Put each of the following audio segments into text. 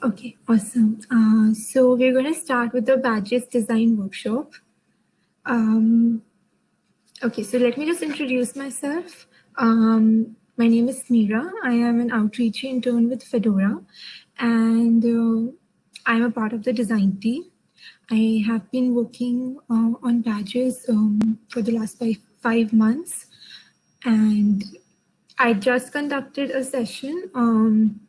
Okay, awesome. Uh, so we're going to start with the badges design workshop. Um, okay, so let me just introduce myself. Um, my name is Smira. I am an outreach intern with Fedora, and uh, I'm a part of the design team. I have been working uh, on badges um, for the last five, five months, and I just conducted a session um,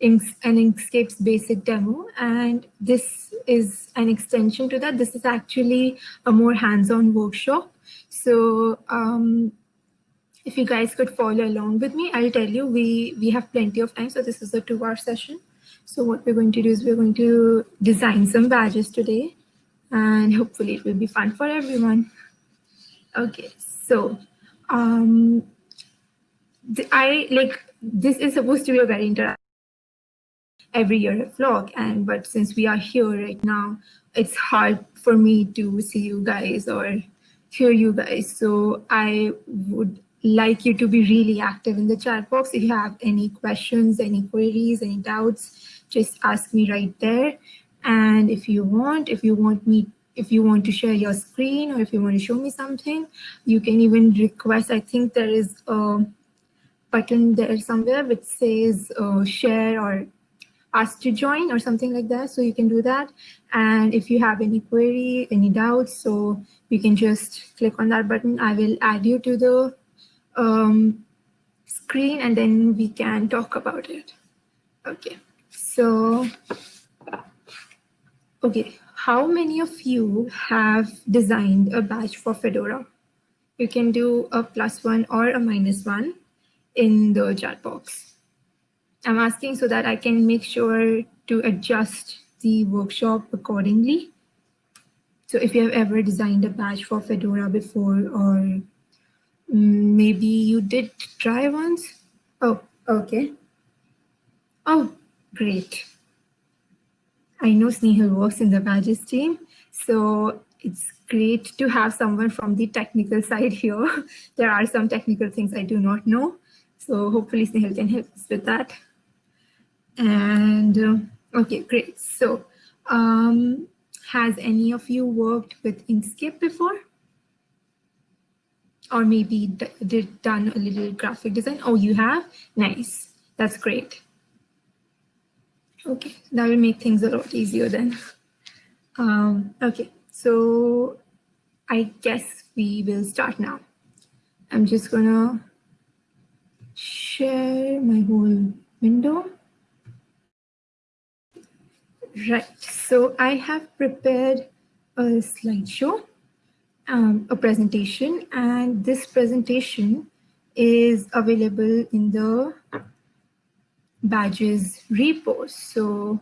an Inkscape's basic demo. And this is an extension to that. This is actually a more hands-on workshop. So um, if you guys could follow along with me, I'll tell you, we, we have plenty of time. So this is a two hour session. So what we're going to do is we're going to design some badges today and hopefully it will be fun for everyone. Okay, so um, I like, this is supposed to be a very interactive every year a vlog and but since we are here right now it's hard for me to see you guys or hear you guys. So i would like you to be really active in the chat box. If you have any questions any queries any doubts just ask me right there. And if you want if you want me if you want to share your screen or if you want to show me something you can even request i think there is a button there somewhere which says uh, share or asked to join or something like that. So you can do that. And if you have any query, any doubts, so you can just click on that button. I will add you to the um, screen and then we can talk about it. Okay, so, okay, how many of you have designed a badge for Fedora? You can do a plus one or a minus one in the chat box. I'm asking so that I can make sure to adjust the workshop accordingly. So if you have ever designed a badge for Fedora before, or mm, maybe you did try once. Oh, okay. Oh, great. I know Snehal works in the badges team, so it's great to have someone from the technical side here. there are some technical things I do not know, so hopefully Snehal can help us with that. And uh, okay, great. So um, has any of you worked with Inkscape before? Or maybe did done a little graphic design? Oh, you have? Nice. That's great. Okay, that will make things a lot easier then. Um, okay, so I guess we will start now. I'm just gonna share my whole window. Right, so I have prepared a slideshow, um, a presentation, and this presentation is available in the badges repo. So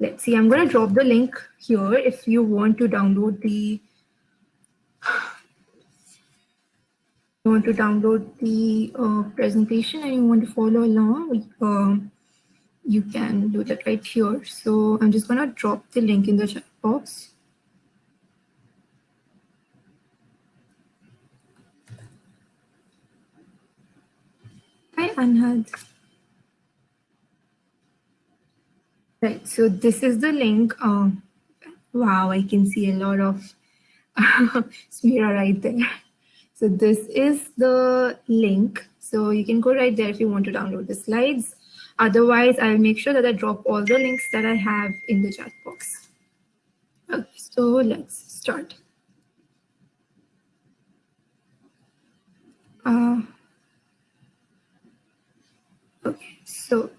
let's see, I'm going to drop the link here if you want to download the want to download the uh, presentation and you want to follow along. Uh, you can do that right here. So I'm just going to drop the link in the chat box. Hi, Anhad. Right, so this is the link. Uh, wow, I can see a lot of Smira right there. So this is the link. So you can go right there if you want to download the slides. Otherwise, I'll make sure that I drop all the links that I have in the chat box. Okay, so let's start. Uh, okay, so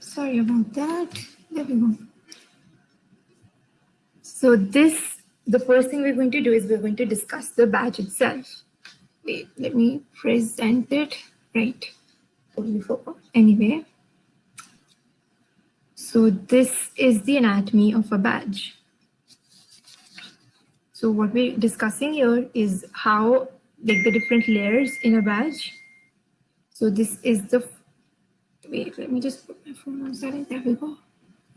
sorry about that. There we go. So this, the first thing we're going to do is we're going to discuss the badge itself wait, let me present it right. Anyway, so this is the anatomy of a badge. So what we're discussing here is how like the different layers in a badge. So this is the, wait, let me just put my phone on silent, there we go.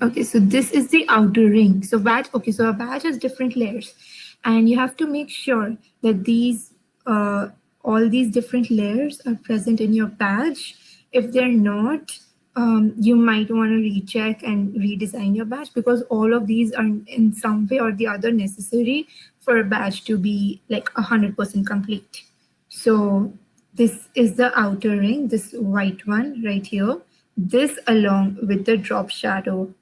Okay, so this is the outer ring. So badge, okay, so a badge has different layers and you have to make sure that these uh, all these different layers are present in your badge If they're not, um, you might want to recheck and redesign your badge because all of these are in some way or the other necessary for a badge to be like 100% complete. So this is the outer ring, this white one right here, this along with the drop shadow.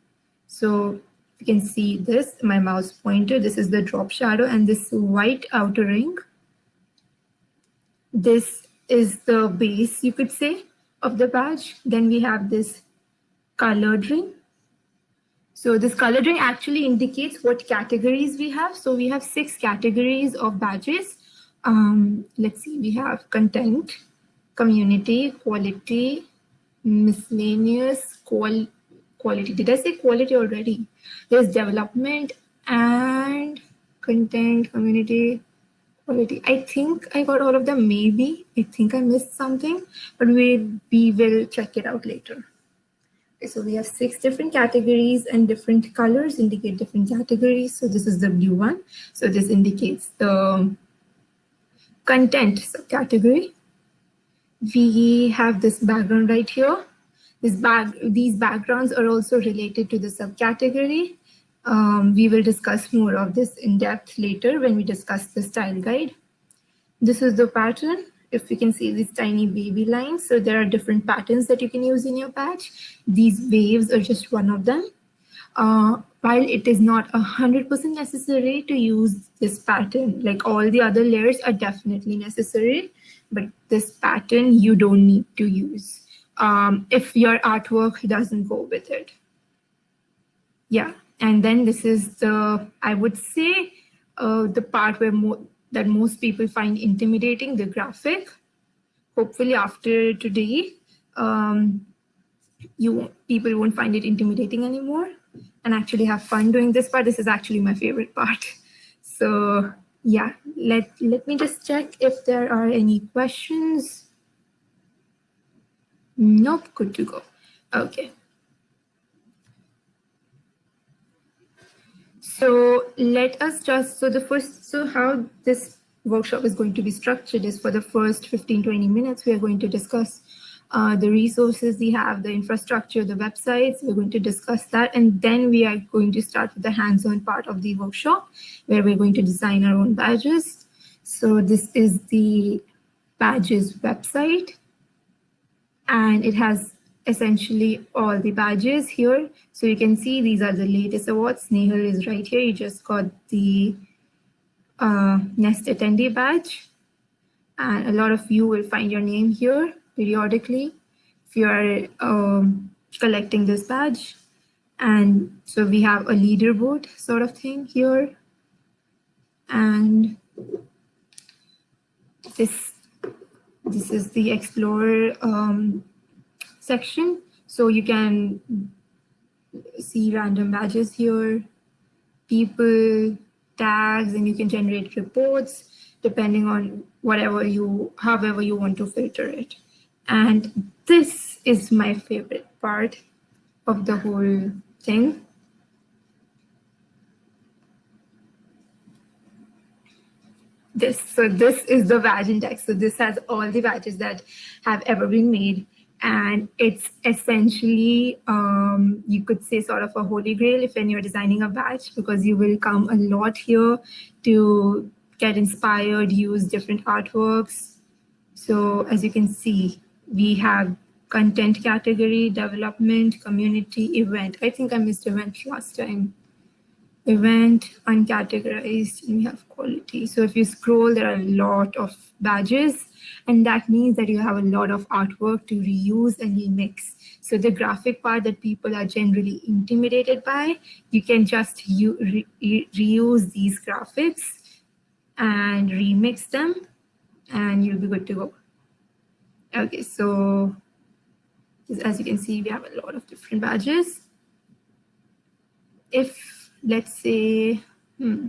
So you can see this, my mouse pointer, this is the drop shadow and this white outer ring. This is the base, you could say, of the badge. Then we have this colored ring. So this colored ring actually indicates what categories we have. So we have six categories of badges. Um, let's see, we have content, community, quality, miscellaneous, qual quality. Did I say quality already? There's development and content, community, quality. I think I got all of them, maybe. I think I missed something, but we, we will check it out later. So we have six different categories and different colors indicate different categories. So this is the blue one. So this indicates the content subcategory. We have this background right here. This bag, these backgrounds are also related to the subcategory. Um, we will discuss more of this in depth later when we discuss the style guide. This is the pattern. If you can see these tiny baby lines, so there are different patterns that you can use in your patch. These waves are just one of them. Uh, while it is not 100% necessary to use this pattern, like all the other layers are definitely necessary, but this pattern you don't need to use um, if your artwork doesn't go with it. Yeah, and then this is the, I would say, uh, the part where mo that most people find intimidating, the graphic. Hopefully after today, um, you people won't find it intimidating anymore and actually have fun doing this part. This is actually my favorite part. So yeah, let, let me just check if there are any questions. Nope, good to go. Okay. So let us just, so the first, so how this workshop is going to be structured is for the first 15, 20 minutes, we are going to discuss uh, the resources we have, the infrastructure, the websites. We're going to discuss that. And then we are going to start with the hands-on part of the workshop where we're going to design our own badges. So this is the badges website. And it has essentially all the badges here. So you can see these are the latest awards. Snehal is right here. You just got the uh, Nest attendee badge. And a lot of you will find your name here periodically if you are um, collecting this badge. And so we have a leaderboard sort of thing here. And this, this is the Explorer um, section. So you can see random badges here, people, tags, and you can generate reports depending on whatever you, however you want to filter it. And this is my favorite part of the whole thing. This, so this is the badge index. So this has all the badges that have ever been made. And it's essentially, um, you could say sort of a holy grail if when you're designing a badge, because you will come a lot here to get inspired, use different artworks. So as you can see, we have content category, development, community, event. I think I missed event last time. Event, uncategorized, and have quality. So if you scroll, there are a lot of badges, and that means that you have a lot of artwork to reuse and remix. So the graphic part that people are generally intimidated by, you can just re reuse these graphics and remix them, and you'll be good to go. Okay, so as you can see, we have a lot of different badges. If, let's say, hmm,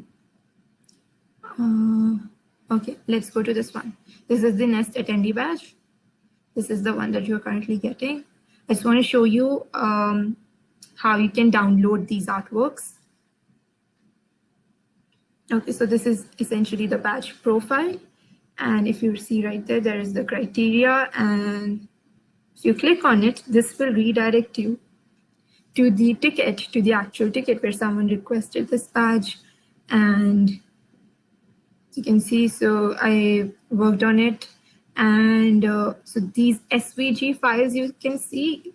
uh, okay, let's go to this one. This is the Nest attendee badge. This is the one that you're currently getting. I just want to show you um, how you can download these artworks. Okay, so this is essentially the badge profile. And if you see right there, there is the criteria and If you click on it, this will redirect you to the ticket, to the actual ticket where someone requested this badge. And you can see, so I worked on it. And uh, so these SVG files you can see,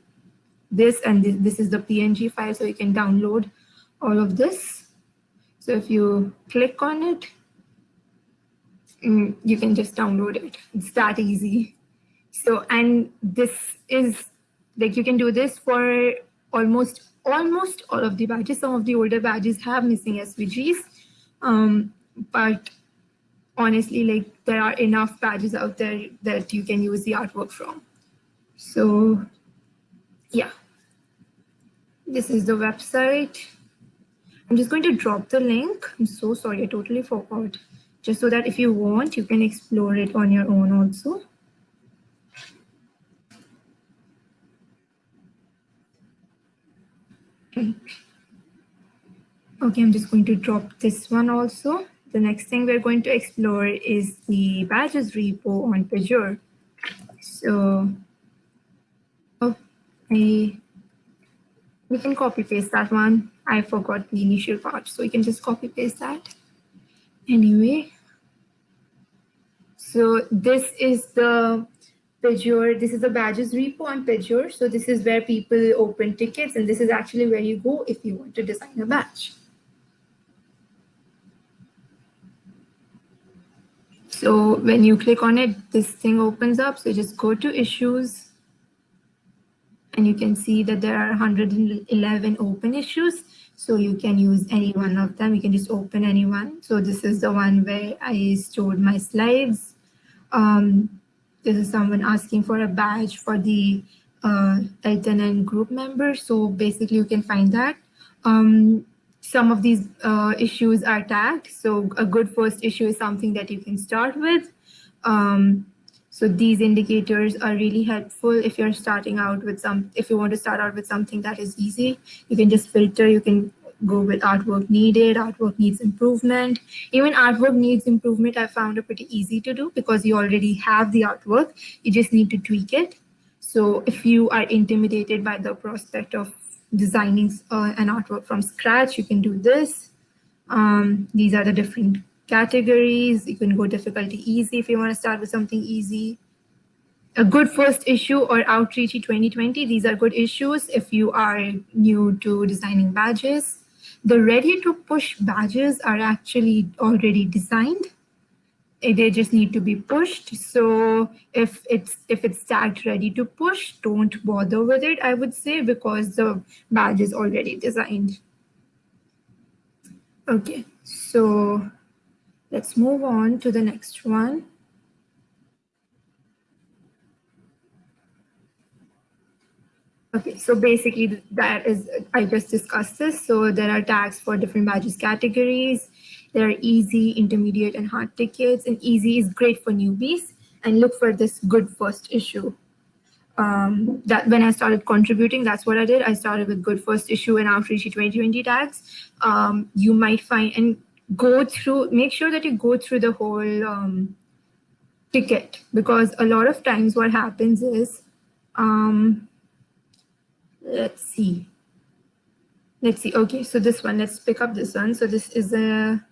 this and this, this is the PNG file, so you can download all of this. So if you click on it, mm, you can just download it. It's that easy. So, and this is like you can do this for almost almost all of the badges. Some of the older badges have missing SVGs, um, but honestly, like there are enough badges out there that you can use the artwork from. So yeah, this is the website. I'm just going to drop the link. I'm so sorry, I totally forgot. Just so that if you want, you can explore it on your own also. Okay. I'm just going to drop this one also. The next thing we're going to explore is the badges repo on Pagure. So, oh, I, we can copy paste that one. I forgot the initial part, so we can just copy paste that. Anyway, so this is the This is the badges repo on Pagure. So this is where people open tickets, and this is actually where you go if you want to design a badge. So when you click on it, this thing opens up. So just go to issues, and you can see that there are 111 open issues. So you can use any one of them. You can just open any one. So this is the one where I stored my slides. Um, this is someone asking for a badge for the uh, L10N group member. So basically you can find that. Um, some of these uh, issues are tagged. So a good first issue is something that you can start with. Um, so these indicators are really helpful if you're starting out with some, if you want to start out with something that is easy, you can just filter, you can go with artwork needed, artwork needs improvement. Even artwork needs improvement, I found it pretty easy to do because you already have the artwork. You just need to tweak it. So if you are intimidated by the prospect of designing uh, an artwork from scratch, you can do this. Um, these are the different categories. You can go difficulty easy if you want to start with something easy. A good first issue or Outreachy 2020, these are good issues if you are new to designing badges. The ready to push badges are actually already designed. Eh, they just need to be pushed. So if it's if it's tagged ready to push, don't bother with it, I would say, because the badge is already designed. Okay, so let's move on to the next one. Okay, so basically that is, I just discussed this. So there are tags for different badges categories. There are easy, intermediate, and hard tickets. And easy is great for newbies. And look for this good first issue. Um, that when I started contributing, that's what I did. I started with good first issue and Outreach 2020 tags. Um, you might find and go through, make sure that you go through the whole um, ticket because a lot of times what happens is um, let's see. Let's see. Okay, so this one, let's pick up this one. So this is a,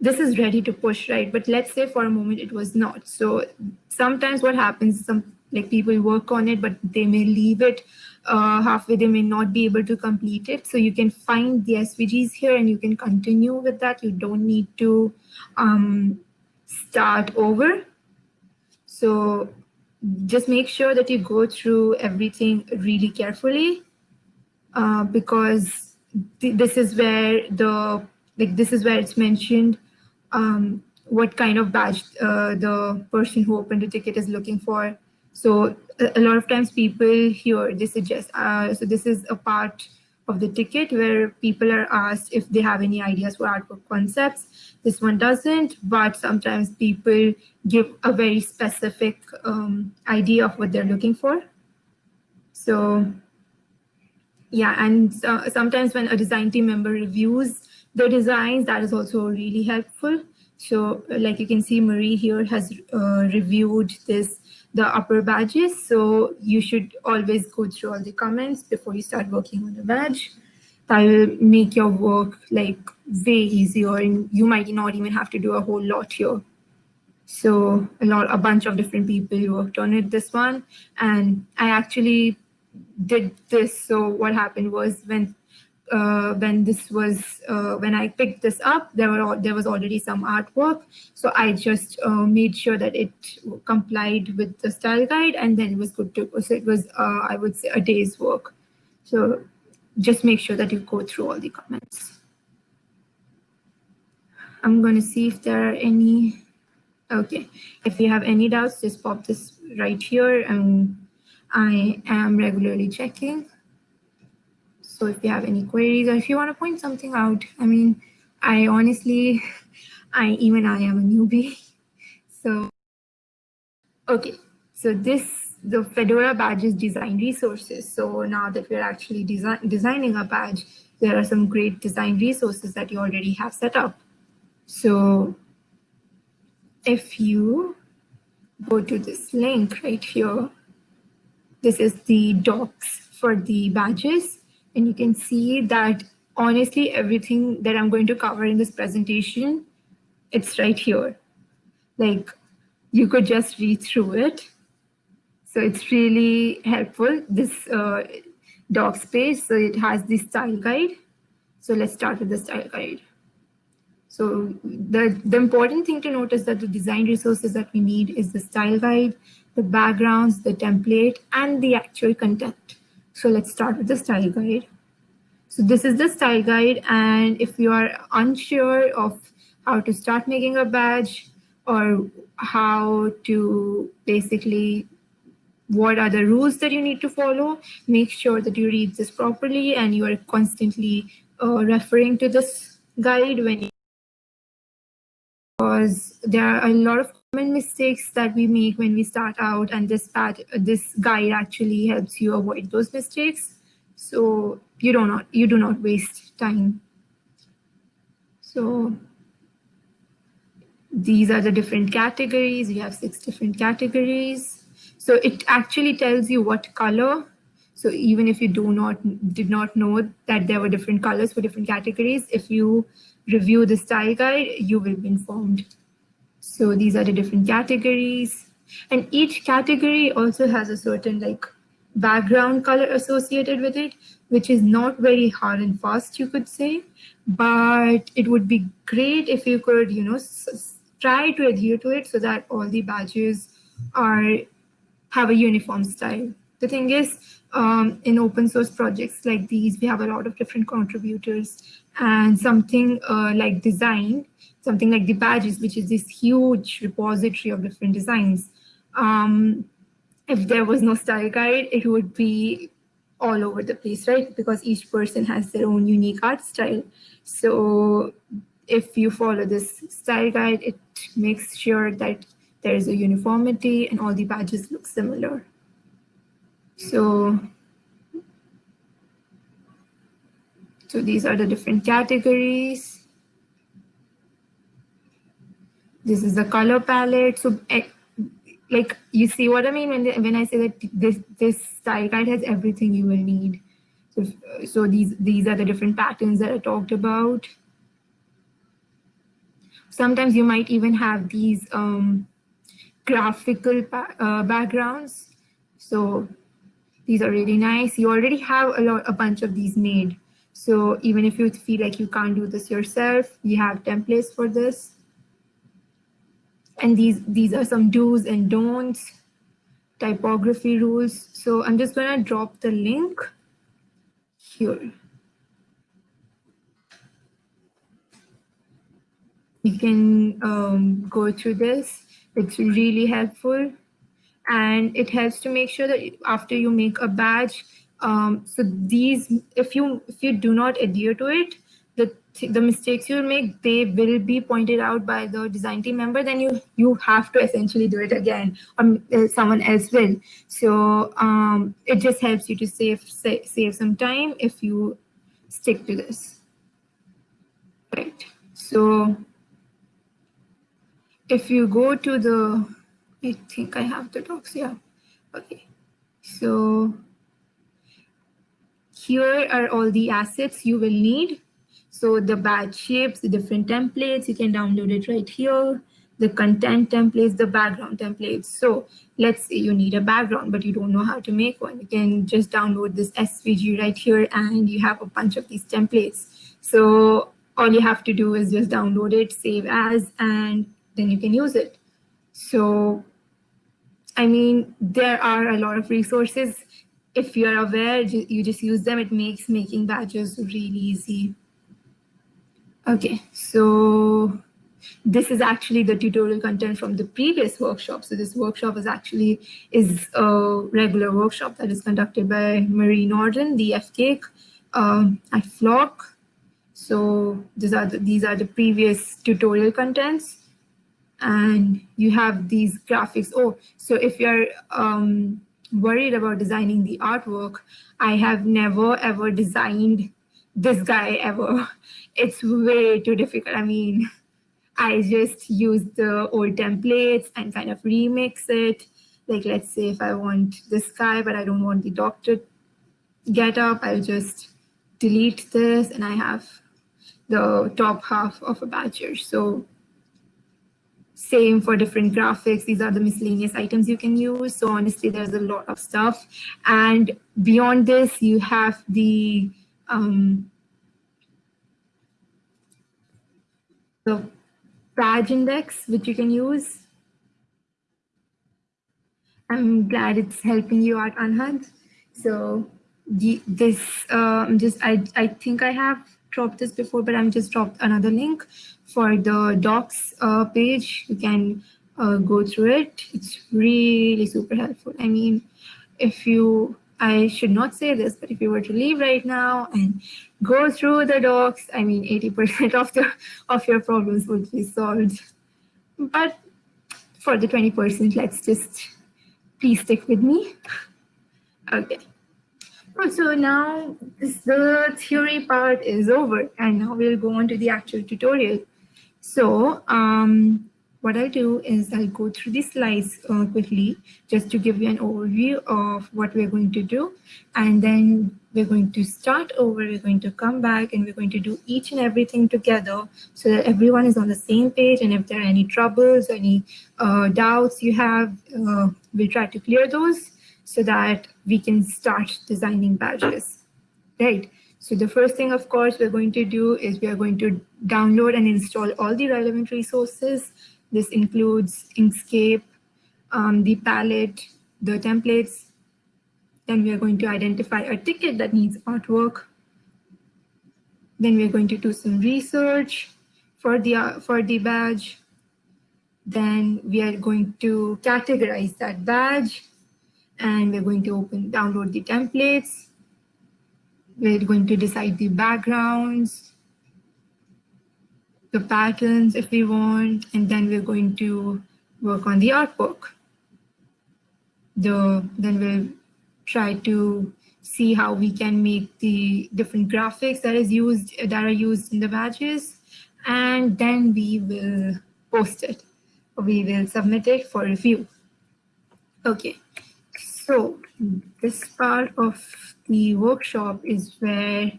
this is ready to push, right? But let's say for a moment it was not. So sometimes what happens, some like people work on it, but they may leave it uh, halfway. They may not be able to complete it. So you can find the SVGs here and you can continue with that. You don't need to um, start over. So just make sure that you go through everything really carefully uh, because th this is where the like this is where it's mentioned um, what kind of badge uh, the person who opened the ticket is looking for. So a, a lot of times people here they suggest uh, so this is a part of the ticket where people are asked if they have any ideas for artwork concepts. This one doesn't, but sometimes people give a very specific um, idea of what they're looking for. So yeah, and uh, sometimes when a design team member reviews the designs, that is also really helpful. So like you can see, Marie here has uh, reviewed this the upper badges. So you should always go through all the comments before you start working on the badge. That will make your work like way easier and you might not even have to do a whole lot here. So a lot, a bunch of different people worked on it, this one. And I actually did this. So what happened was when uh, when this was uh, when I picked this up, there were there was already some artwork. So I just uh, made sure that it complied with the style guide, and then it was good to. So it was uh, I would say a day's work. So just make sure that you go through all the comments. I'm going to see if there are any. Okay, if you have any doubts, just pop this right here, and I am regularly checking. So if you have any queries or if you want to point something out, I mean, I honestly, I even I am a newbie. So, okay, so this, the Fedora badges design resources. So now that we're actually design, designing a badge, there are some great design resources that you already have set up. So if you go to this link right here, this is the docs for the badges. And you can see that honestly, everything that I'm going to cover in this presentation, it's right here. Like you could just read through it. So it's really helpful, this uh, docs page. So it has the style guide. So let's start with the style guide. So the, the important thing to note is that the design resources that we need is the style guide, the backgrounds, the template, and the actual content. So let's start with the style guide. So this is the style guide. And if you are unsure of how to start making a badge or how to basically what are the rules that you need to follow, make sure that you read this properly and you are constantly uh, referring to this guide when you because there are a lot of common mistakes that we make when we start out and this this guide actually helps you avoid those mistakes. So you do not you do not waste time. So these are the different categories. We have six different categories. So it actually tells you what color. So even if you do not did not know that there were different colors for different categories if you review the style guide, you will be informed. So these are the different categories. And each category also has a certain like background color associated with it, which is not very hard and fast, you could say. But it would be great if you could, you know, try to adhere to it so that all the badges are have a uniform style. The thing is, um, in open source projects like these, we have a lot of different contributors and something uh, like design, something like the badges, which is this huge repository of different designs. Um, if there was no style guide, it would be all over the place, right? Because each person has their own unique art style. So if you follow this style guide, it makes sure that there is a uniformity and all the badges look similar. So So these are the different categories. This is the color palette. So eh, like you see what I mean when, when I say that this, this style guide has everything you will need. So, so these, these are the different patterns that I talked about. Sometimes you might even have these um, graphical uh, backgrounds. So these are really nice. You already have a lot, a bunch of these made. So even if you feel like you can't do this yourself, you have templates for this. And these, these are some do's and don'ts, typography rules. So I'm just gonna drop the link here. You can um, go through this. It's really helpful. And it helps to make sure that after you make a badge, um, so these, if you if you do not adhere to it, the mistakes you make they will be pointed out by the design team member. Then you you have to essentially do it again, or uh, someone else will. So um, it just helps you to save save some time if you stick to this. Right. So if you go to the I think I have the docs, yeah. Okay, so here are all the assets you will need. So the badge shapes, the different templates, you can download it right here. The content templates, the background templates. So let's say you need a background, but you don't know how to make one. You can just download this SVG right here and you have a bunch of these templates. So all you have to do is just download it, save as, and then you can use it. So I mean, there are a lot of resources. If you're aware, you just use them. It makes making badges really easy. Okay, so this is actually the tutorial content from the previous workshop. So this workshop is actually is a regular workshop that is conducted by Marie Nordin, the FCAIC um, at Flock. So these are the, these are the previous tutorial contents and you have these graphics. Oh, so if you're um, worried about designing the artwork, I have never ever designed this guy ever. It's way too difficult. I mean, I just use the old templates and kind of remix it. Like, let's say if I want this guy, but I don't want the doctor get up, I'll just delete this and I have the top half of a badger. So same for different graphics. These are the miscellaneous items you can use. So honestly, there's a lot of stuff. And beyond this, you have the um, the badge index, which you can use. I'm glad it's helping you out, Anhad. So this, um, just I, I think I have dropped this before, but I'm just dropped another link for the docs uh, page. You can uh, go through it. It's really super helpful. I mean, if you, I should not say this, but if you were to leave right now and go through the docs, I mean, 80% of the of your problems would be solved. But for the 20%, let's just please stick with me. Okay. So now the theory part is over and now we'll go on to the actual tutorial. So um, what I'll do is I'll go through the slides uh, quickly just to give you an overview of what we're going to do. And then we're going to start over, we're going to come back and we're going to do each and everything together so that everyone is on the same page. And if there are any troubles, any uh, doubts you have, uh, we'll try to clear those so that we can start designing badges, right? So the first thing, of course, we're going to do is we are going to download and install all the relevant resources. This includes Inkscape, um, the palette, the templates. Then we are going to identify a ticket that needs artwork. Then we're going to do some research for the, uh, for the badge. Then we are going to categorize that badge and we're going to open, download the templates. We're going to decide the backgrounds, the patterns if we want, and then we're going to work on the artwork. The, then we'll try to see how we can make the different graphics that is used that are used in the badges, and then we will post it. We will submit it for review. Okay, so this part of the workshop is where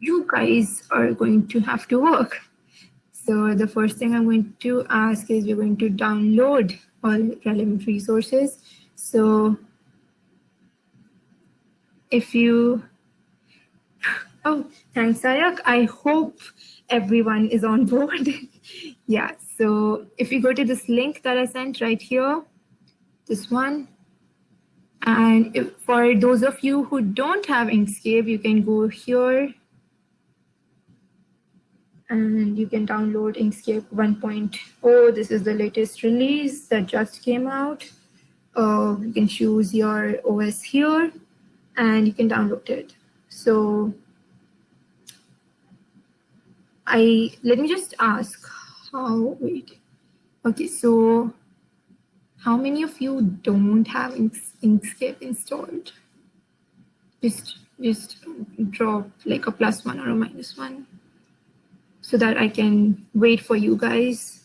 you guys are going to have to work. So the first thing I'm going to ask is we're going to download all relevant resources. So if you, oh, thanks, Sayak. I hope everyone is on board. yeah, so if you go to this link that I sent right here, this one, and if, for those of you who don't have Inkscape, you can go here and you can download Inkscape 1.0. This is the latest release that just came out. Uh, you can choose your OS here and you can download it. So I let me just ask how, wait, okay, so how many of you don't have Inkscape installed? Just, just drop like a plus one or a minus one so that I can wait for you guys.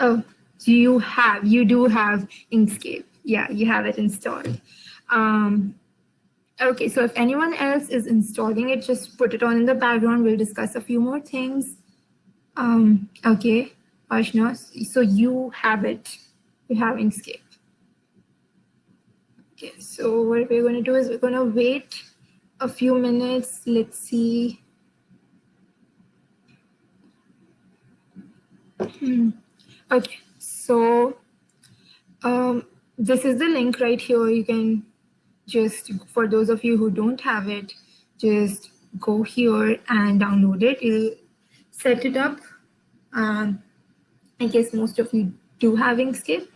Oh, So you have, you do have Inkscape. Yeah, you have it installed. Um, okay, so if anyone else is installing it, just put it on in the background. We'll discuss a few more things. Um, okay, Ashna, so you have it. You have Inkscape. Okay, so what we're going to do is we're going to wait a few minutes. Let's see. Hmm. Okay, so um, this is the link right here. You can just, for those of you who don't have it, just go here and download it. It'll set it up. Um, I guess most of you do have Inkscape.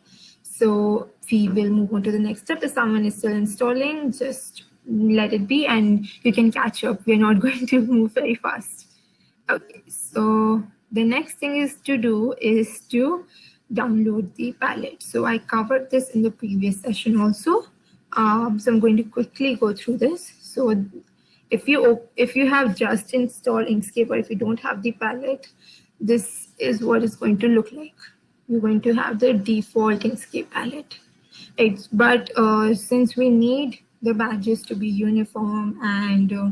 So we will move on to the next step. If someone is still installing, just let it be and you can catch up. We're not going to move very fast. Okay, so the next thing is to do is to download the palette. So I covered this in the previous session also. Um, so I'm going to quickly go through this. So if you if you have just installed Inkscape or if you don't have the palette, this is what it's going to look like. You're going to have the default Inkscape palette. It's, but uh, since we need the badges to be uniform and uh,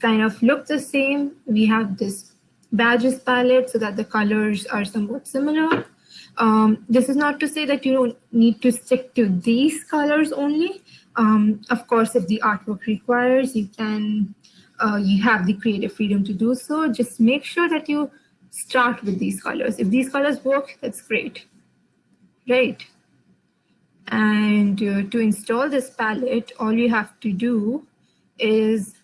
kind of look the same, we have this badges palette so that the colors are somewhat similar. Um, this is not to say that you don't need to stick to these colors only. Um, of course, if the artwork requires, you can, uh, you have the creative freedom to do so. Just make sure that you start with these colors. If these colors work, that's great, right? And uh, to install this palette, all you have to do is,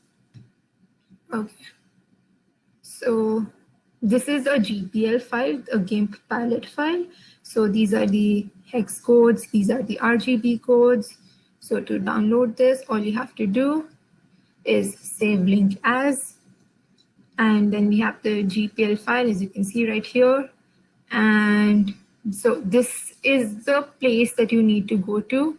okay, so this is a GPL file, a GIMP palette file. So these are the hex codes, these are the RGB codes. So to download this, all you have to do is save link as, and then we have the GPL file, as you can see right here. And so this is the place that you need to go to.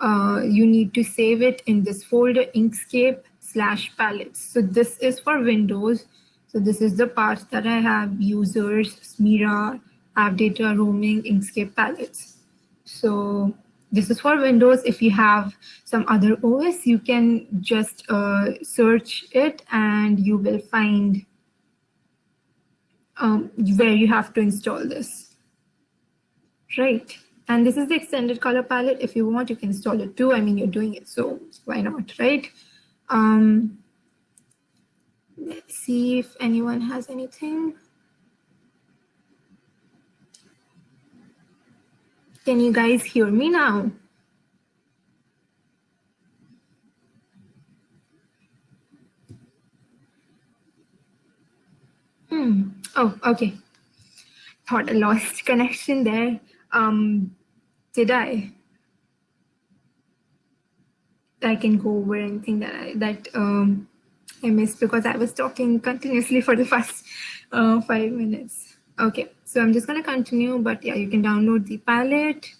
Uh, you need to save it in this folder Inkscape slash palettes. So this is for Windows. So this is the part that I have users, Smira, app data, roaming, Inkscape palettes. So this is for Windows. If you have some other OS, you can just uh, search it and you will find um, where you have to install this. Right. And this is the extended color palette. If you want, you can install it too. I mean, you're doing it, so why not, right? Um, see if anyone has anything. Can you guys hear me now? Hmm. Oh, okay. Thought I lost connection there. Um, did I? I can go over anything that I that um, I missed because I was talking continuously for the first uh, five minutes. Okay, so I'm just gonna continue, but yeah, you can download the palette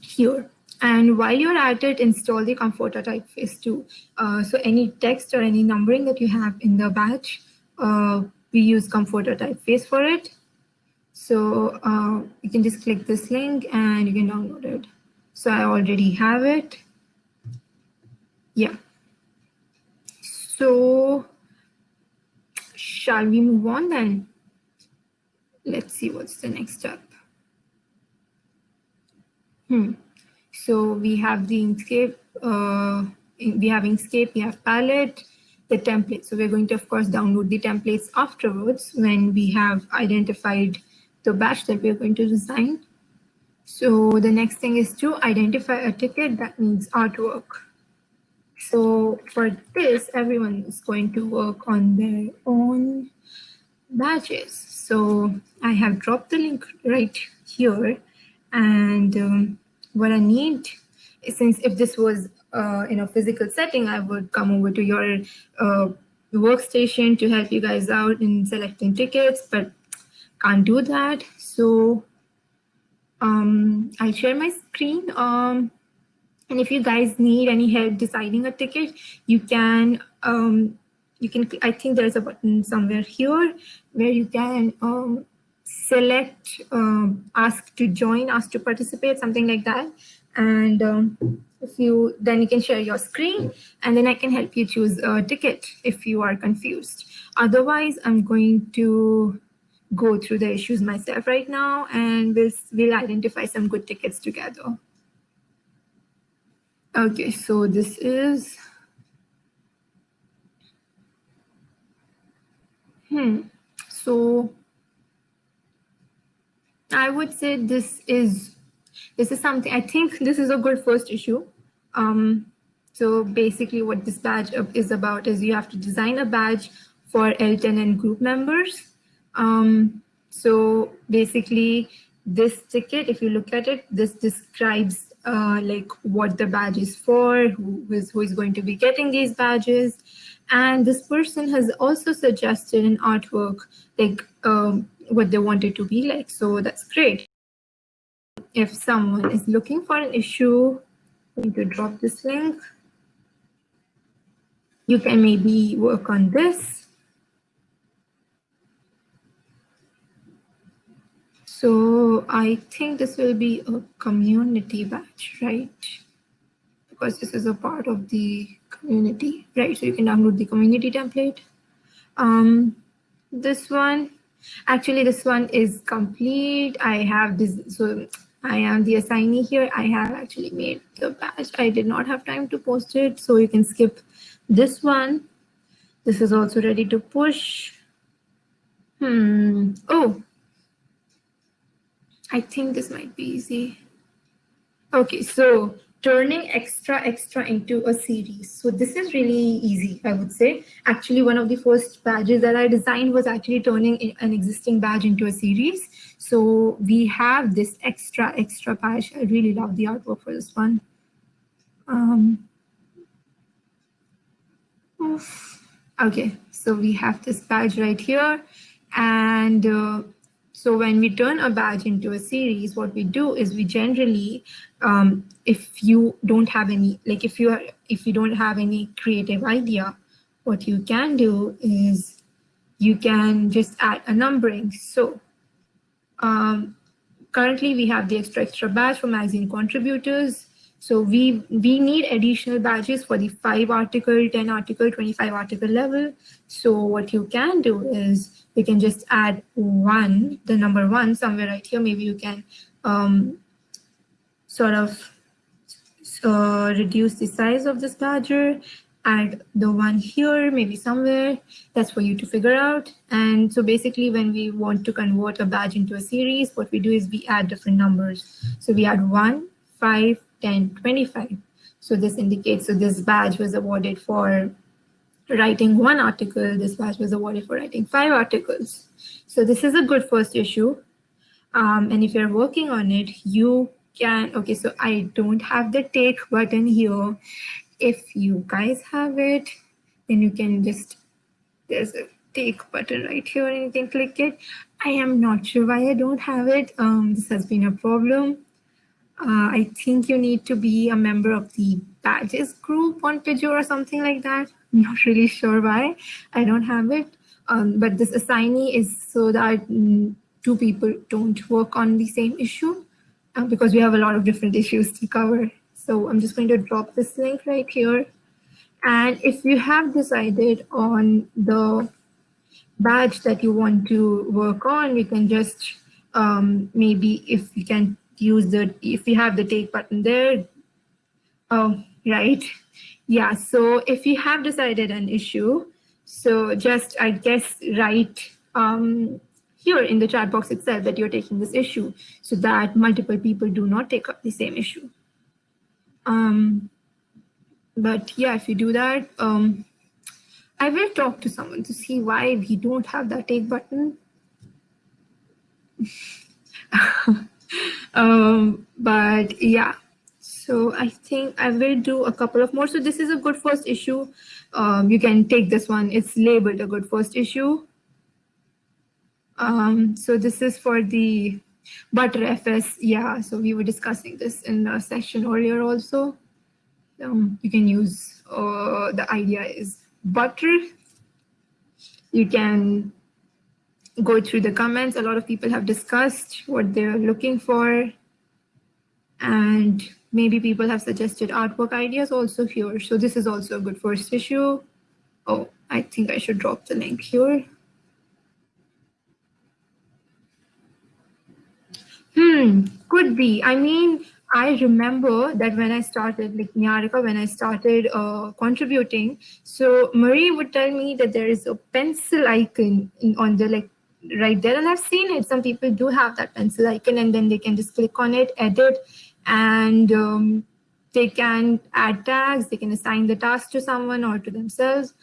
here. And while you're at it, install the Comfortaa typeface too. Uh, so any text or any numbering that you have in the batch, uh, we use Comfortaa typeface for it. So uh, you can just click this link and you can download it. So I already have it. Yeah. So shall we move on then? Let's see what's the next step. Hmm. So we have the Inkscape, uh, we have Inkscape, we have palette, the template. So we're going to, of course, download the templates afterwards when we have identified the batch that we're going to design. So the next thing is to identify a ticket that needs artwork. So for this, everyone is going to work on their own badges. So I have dropped the link right here. And um, what I need, since if this was uh, in a physical setting, I would come over to your uh, workstation to help you guys out in selecting tickets, but can't do that. So um, I'll share my screen. Um, and if you guys need any help deciding a ticket, you can, um, you can, I think there's a button somewhere here where you can um, select um, ask to join, ask to participate, something like that. And um, if you then you can share your screen and then I can help you choose a ticket if you are confused. Otherwise, I'm going to go through the issues myself right now and we'll, we'll identify some good tickets together. Okay, so this is, hmm, so I would say this is, this is something, I think this is a good first issue. Um, so basically what this badge is about is you have to design a badge for L10N group members. Um, so basically this ticket, if you look at it, this describes uh, like what the badge is for, who is, who is going to be getting these badges. And this person has also suggested an artwork, like um, what they want it to be like. So that's great. If someone is looking for an issue, I'm going to drop this link. You can maybe work on this So I think this will be a community batch, right? Because this is a part of the community, right? So you can download the community template. Um, this one, actually this one is complete. I have this, so I am the assignee here. I have actually made the batch. I did not have time to post it, so you can skip this one. This is also ready to push. Hmm. Oh, I think this might be easy. Okay, so turning extra extra into a series. So this is really easy, I would say. Actually, one of the first badges that I designed was actually turning an existing badge into a series. So we have this extra extra badge. I really love the artwork for this one. Um, okay, so we have this badge right here. And uh, so when we turn a badge into a series, what we do is we generally, um, if you don't have any, like if you are, if you don't have any creative idea, what you can do is you can just add a numbering. So um, currently we have the extra extra badge for magazine contributors. So we, we need additional badges for the five article, 10 article, 25 article level. So what you can do is you can just add one, the number one somewhere right here. Maybe you can um, sort of uh, reduce the size of this badger, add the one here, maybe somewhere. That's for you to figure out. And so basically when we want to convert a badge into a series, what we do is we add different numbers. So we add one, five, 10, 25. So this indicates, so this badge was awarded for writing one article, this badge was awarded for writing five articles. So this is a good first issue. Um, and if you're working on it, you can, okay, so I don't have the take button here. If you guys have it, then you can just, there's a take button right here and you can click it. I am not sure why I don't have it. Um, this has been a problem. Uh, I think you need to be a member of the badges group on Pagure or something like that. I'm not really sure why I don't have it. Um, but this assignee is so that two people don't work on the same issue uh, because we have a lot of different issues to cover. So I'm just going to drop this link right here. And if you have decided on the badge that you want to work on, you can just um, maybe if you can use the, if you have the take button there, oh, right. Yeah, so if you have decided an issue, so just, I guess, write um, here in the chat box itself that you're taking this issue so that multiple people do not take up the same issue. Um, but yeah, if you do that, um, I will talk to someone to see why we don't have that take button. um, but yeah, so I think I will do a couple of more. So this is a good first issue. Um, you can take this one. It's labeled a good first issue. Um, so this is for the Btrfs. Yeah, so we were discussing this in the session earlier also. Um, you can use, uh, the idea is butter. You can go through the comments. A lot of people have discussed what they're looking for. And maybe people have suggested artwork ideas also here. So this is also a good first issue. Oh, I think I should drop the link here. Hmm, could be. I mean, I remember that when I started, like Nyarika, when I started uh, contributing, so Marie would tell me that there is a pencil icon in, on the like right there, and I've seen it. Some people do have that pencil icon, and then they can just click on it, edit, and um, they can add tags. They can assign the task to someone or to themselves.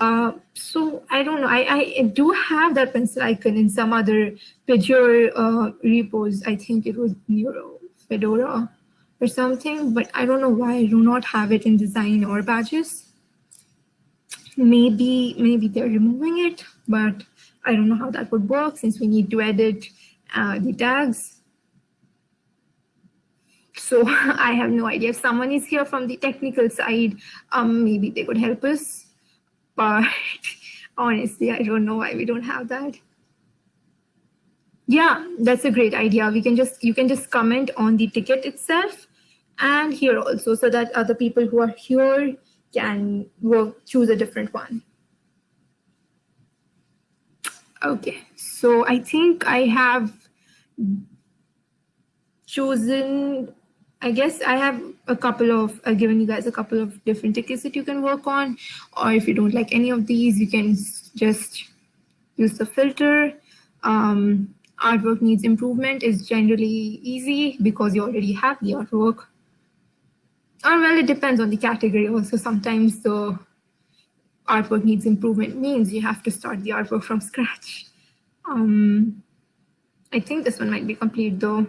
Uh, so I don't know. I, I do have that pencil icon in some other Pagure uh, repos. I think it was Neuro Fedora or something, but I don't know why I do not have it in design or badges. Maybe, maybe they're removing it, but I don't know how that would work since we need to edit uh, the tags. So I have no idea. If someone is here from the technical side, um, maybe they could help us. But honestly, I don't know why we don't have that. Yeah, that's a great idea. We can just you can just comment on the ticket itself and here also so that other people who are here can work, choose a different one. Okay, so I think I have chosen, I guess I have a couple of, I've given you guys a couple of different tickets that you can work on, or if you don't like any of these, you can just use the filter. Um, artwork needs improvement is generally easy because you already have the artwork. Or well, it depends on the category also. Sometimes the artwork needs improvement means you have to start the artwork from scratch. Um, I think this one might be complete though.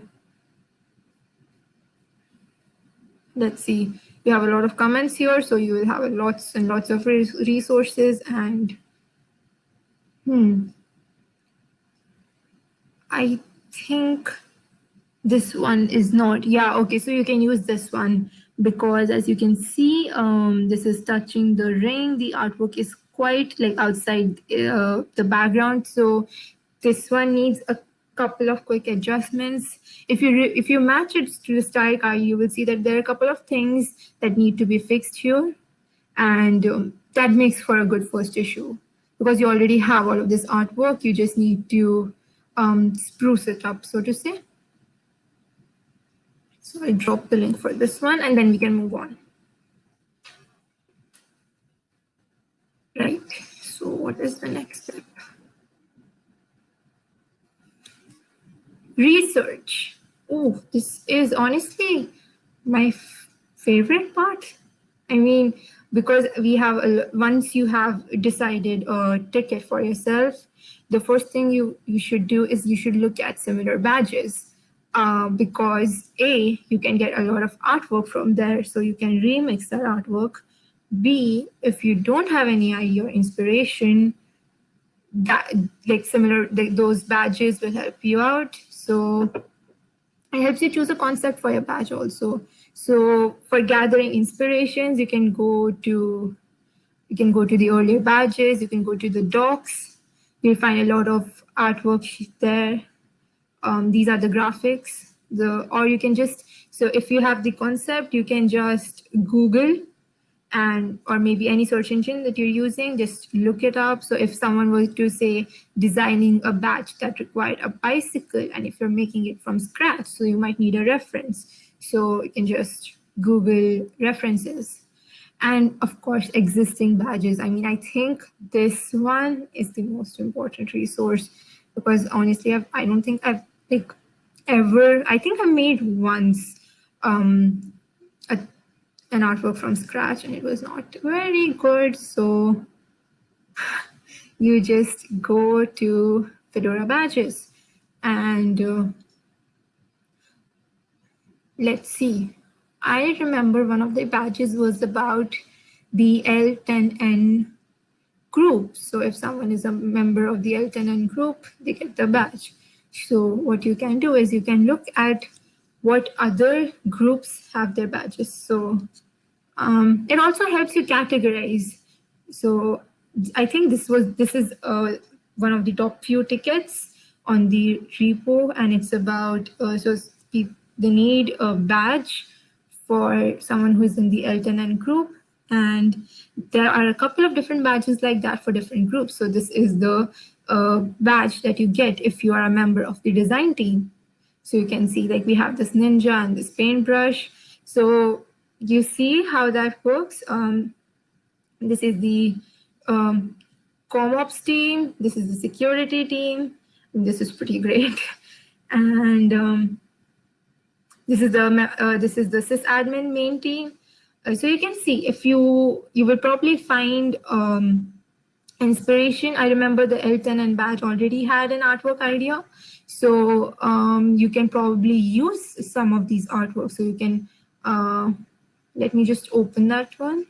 Let's see. You have a lot of comments here, so you will have lots and lots of resources and hmm, I think this one is not. Yeah, okay, so you can use this one because as you can see, um, this is touching the ring. The artwork is quite like outside uh, the background. So this one needs a couple of quick adjustments. If you if you match it to the style guide, you will see that there are a couple of things that need to be fixed here. And um, that makes for a good first issue because you already have all of this artwork. You just need to um, spruce it up, so to say. So I drop the link for this one and then we can move on. Right, so what is the next step? Research. Oh, this is honestly my favorite part. I mean, because we have, a, once you have decided a ticket for yourself, the first thing you, you should do is you should look at similar badges uh, because A, you can get a lot of artwork from there, so you can remix that artwork. B, if you don't have any idea or inspiration, that like similar, those badges will help you out. So it helps you choose a concept for your badge also. So for gathering inspirations, you can go to you can go to the earlier badges, you can go to the docs, You'll find a lot of artwork there. Um, these are the graphics. The or you can just so if you have the concept, you can just Google and or maybe any search engine that you're using, just look it up. So if someone was to say designing a badge that required a bicycle, and if you're making it from scratch, so you might need a reference. So you can just Google references and of course existing badges i mean i think this one is the most important resource because honestly I've, i don't think i've like ever i think i made once um a, an artwork from scratch and it was not very good so you just go to fedora badges and uh, let's see I remember one of the badges was about the L10N group. So if someone is a member of the L10N group, they get the badge. So what you can do is you can look at what other groups have their badges. So um, it also helps you categorize. So I think this was this is uh, one of the top few tickets on the repo, and it's about uh, so they need a badge for someone who is in the L10N group, and there are a couple of different badges like that for different groups. So this is the uh, badge that you get if you are a member of the design team. So you can see like we have this ninja and this paintbrush. So you see how that works. Um, this is the um, CommOps team. This is the security team. This is pretty great. And um, this is the uh, this is the sysadmin main team. Uh, so you can see if you you will probably find um, inspiration. I remember the L10N badge already had an artwork idea. So um, you can probably use some of these artworks. So you can, uh, let me just open that one.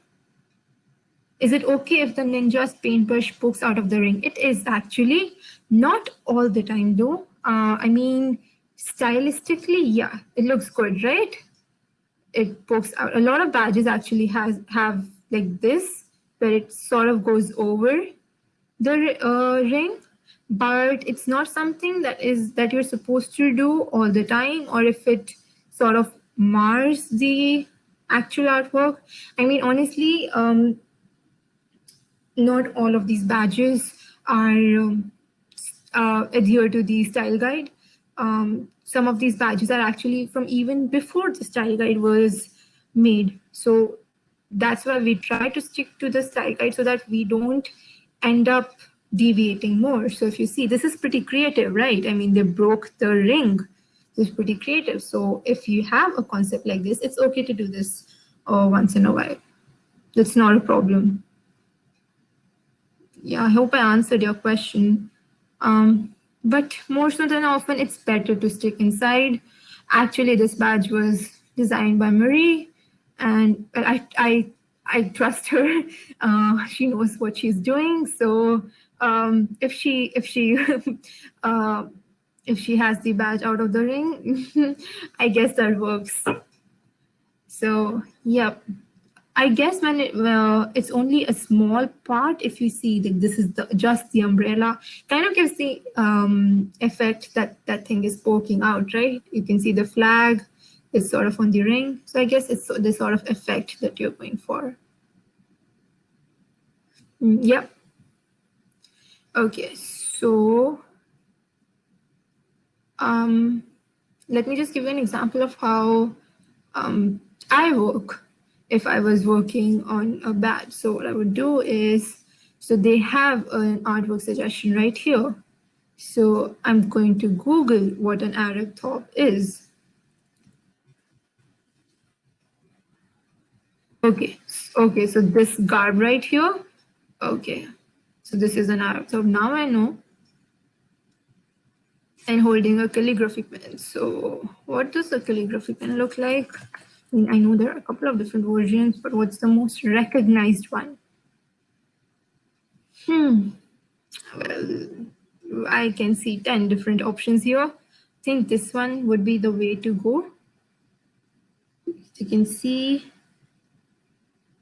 Is it okay if the ninja's paintbrush pokes out of the ring? It is actually not all the time though. Uh, I mean, stylistically, yeah, it looks good, right? It pokes out. A lot of badges actually has have like this, where it sort of goes over the uh, ring, but it's not something that is that you're supposed to do all the time, or if it sort of mars the actual artwork. I mean, honestly, um, not all of these badges are um, uh, adhere to the style guide. Um, some of these badges are actually from even before the style guide was made. So that's why we try to stick to the style guide so that we don't end up deviating more. So if you see, this is pretty creative, right? I mean, they broke the ring. It's pretty creative. So if you have a concept like this, it's okay to do this uh, once in a while. That's not a problem yeah, I hope I answered your question. Um, but more so than often, it's better to stick inside. Actually, this badge was designed by Marie, and I, I, I trust her. Uh, she knows what she's doing. So um, if she, if she, uh, if she has the badge out of the ring, I guess that works. So, yep. I guess when it, well, it's only a small part, if you see that this is the, just the umbrella, kind of gives the um, effect that that thing is poking out, right? You can see the flag is sort of on the ring. So I guess it's the sort of effect that you're going for. Mm, yep. Okay, so um, let me just give you an example of how um, I work if I was working on a badge. So what I would do is, so they have an artwork suggestion right here. So I'm going to Google what an Arab top is. Okay, okay, so this garb right here. Okay, so this is an Arab top. Now I know. And holding a calligraphy pen. So what does a calligraphy pen look like? I mean, I know there are a couple of different versions, but what's the most recognized one? Hmm. Well, I can see 10 different options here. I think this one would be the way to go. You can see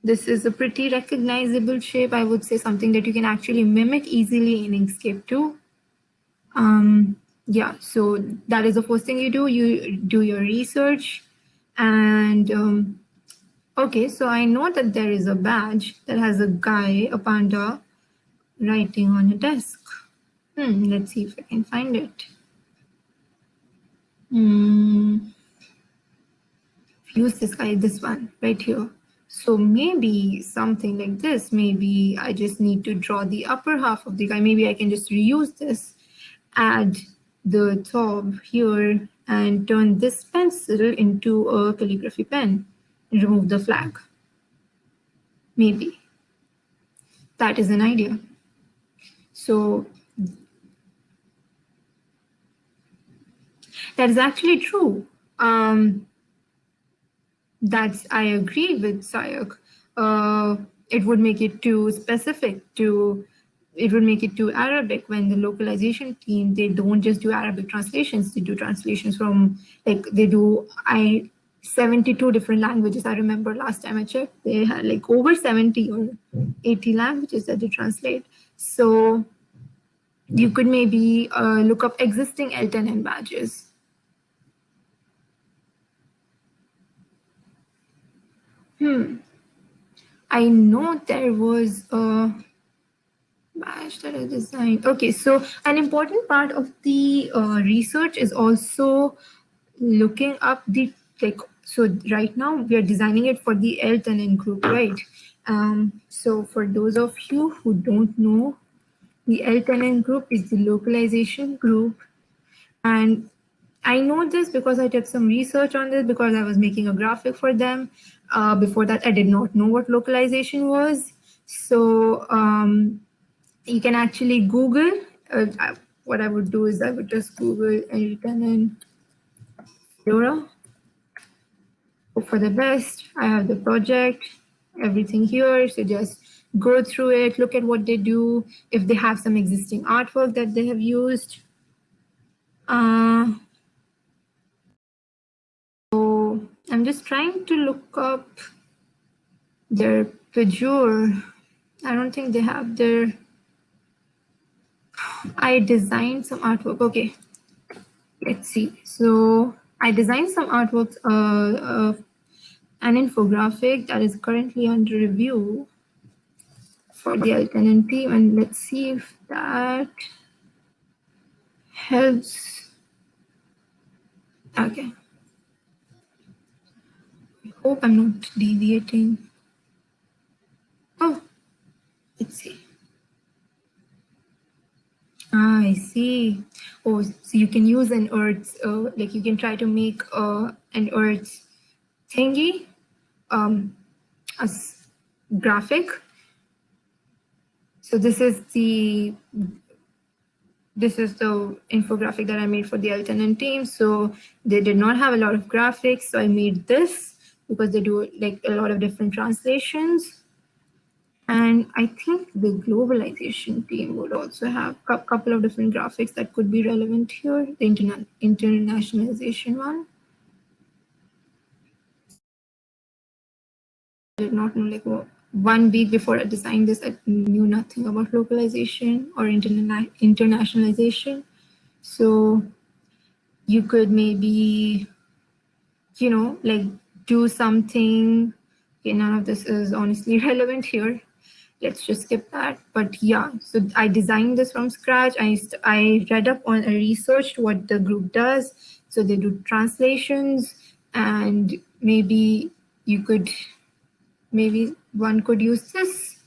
this is a pretty recognizable shape. I would say something that you can actually mimic easily in Inkscape too. Um, yeah, so that is the first thing you do. You do your research and um, okay, so I know that there is a badge that has a guy, a panda, writing on a desk. Hmm, let's see if I can find it. Hmm. Use this guy, this one right here. So maybe something like this, maybe I just need to draw the upper half of the guy. Maybe I can just reuse this, add the top here and turn this pencil into a calligraphy pen and remove the flag. Maybe. That is an idea. So that is actually true. Um, that's I agree with Sayak. Uh, it would make it too specific to it would make it too Arabic when the localization team, they don't just do Arabic translations, they do translations from, like they do I 72 different languages. I remember last time I checked, they had like over 70 or 80 languages that they translate. So you could maybe uh, look up existing L10N badges. Hmm. I know there was a badge that I designed. Okay, so an important part of the uh, research is also looking up the like. So right now we are designing it for the L10N group, right? Um, so for those of you who don't know, the L10N group is the localization group, and I know this because I did some research on this because I was making a graphic for them. Uh, before that, I did not know what localization was. So um, you can actually Google. Uh, I, what I would do is I would just Google L10N Fedora. Hope for the best. I have the project, everything here. So just go through it, look at what they do, if they have some existing artwork that they have used. Uh, I'm just trying to look up their Pagure. I don't think they have their, I designed some artwork. Okay, let's see. So I designed some artworks, uh, uh, an infographic that is currently under review for the L10N team. And let's see if that helps. Okay. Hope I'm not deviating. Oh, let's see. Ah, I see. Oh, so you can use an earth, uh, like you can try to make uh, an earth thingy um, as graphic so this is the this is the infographic that I made for the L10N team. So they did not have a lot of graphics. So I made this because they do like a lot of different translations. And I think the globalization team would also have a couple of different graphics that could be relevant here, the interna internationalization one. I did not know like one week before I designed this, I knew nothing about localization or interna internationalization. So you could maybe, you know, like do something. Okay, none of this is honestly relevant here. Let's just skip that. But yeah, so I designed this from scratch. I, I read up on, I researched what the group does. So they do translations and maybe you could maybe one could use this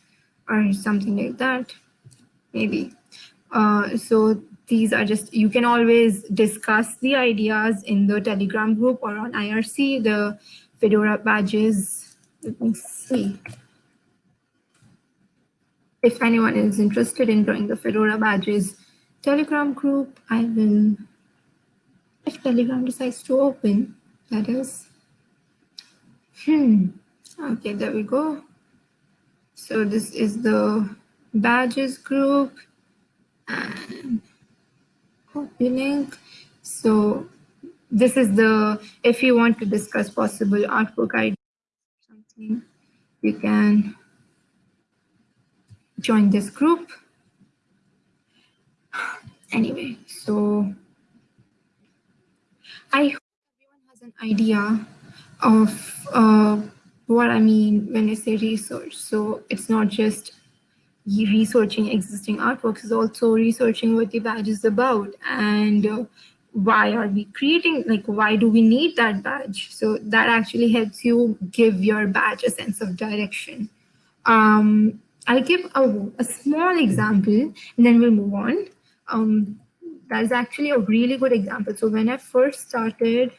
or something like that, maybe. Uh, so these are just, you can always discuss the ideas in the Telegram group or on IRC, the Fedora badges. Let me see. If anyone is interested in joining the Fedora badges Telegram group, I will, if Telegram decides to open, that is. Hmm. Okay, there we go. So this is the badges group and copy link. So this is the, if you want to discuss possible artwork ideas something, you can join this group. Anyway, so I hope everyone has an idea of uh, what I mean when I say research. So it's not just researching existing artworks, it's also researching what the badge is about and uh, why are we creating, like why do we need that badge? So that actually helps you give your badge a sense of direction. Um, I'll give a, a small example and then we'll move on. Um, that is actually a really good example. So when I first started,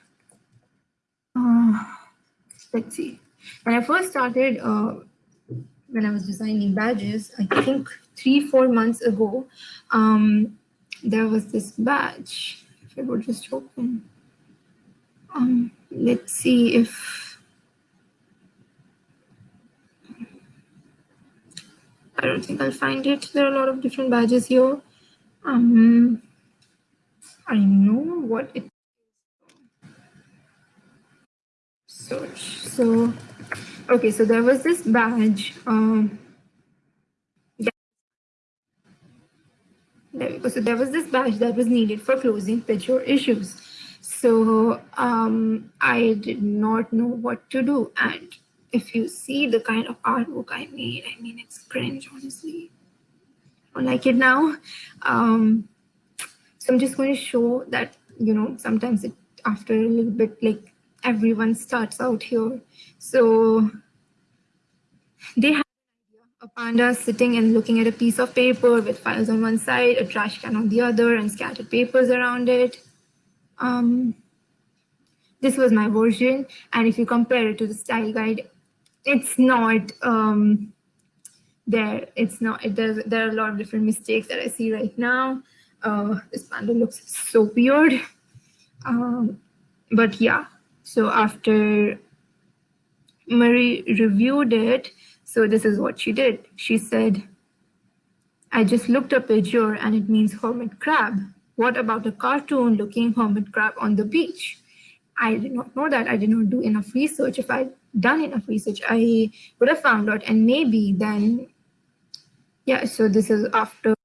uh, let's see, when I first started, uh, when I was designing badges, I think three, four months ago, um, there was this badge. If it would just open. Um, let's see if I don't think I'll find it. There are a lot of different badges here. Um, I know what it search. So Okay, so there was this badge. Um, there we go. So there was this badge that was needed for closing Pagure issues. So um, I did not know what to do. And if you see the kind of artwork I made, I mean, it's cringe, honestly. I don't like it now. Um, so I'm just going to show that, you know, sometimes it after a little bit, like everyone starts out here. So they a panda sitting and looking at a piece of paper with files on one side, a trash can on the other, and scattered papers around it. Um, this was my version. And if you compare it to the style guide, it's not um, there. It's not, it, there are a lot of different mistakes that I see right now. Uh, this panda looks so weird. Um, but yeah, so after Marie reviewed it, so this is what she did. She said, I just looked up Pagure and it means hermit crab. What about a cartoon looking hermit crab on the beach? I did not know that. I did not do enough research. If I'd done enough research, I would have found out. And maybe then, yeah, so this is after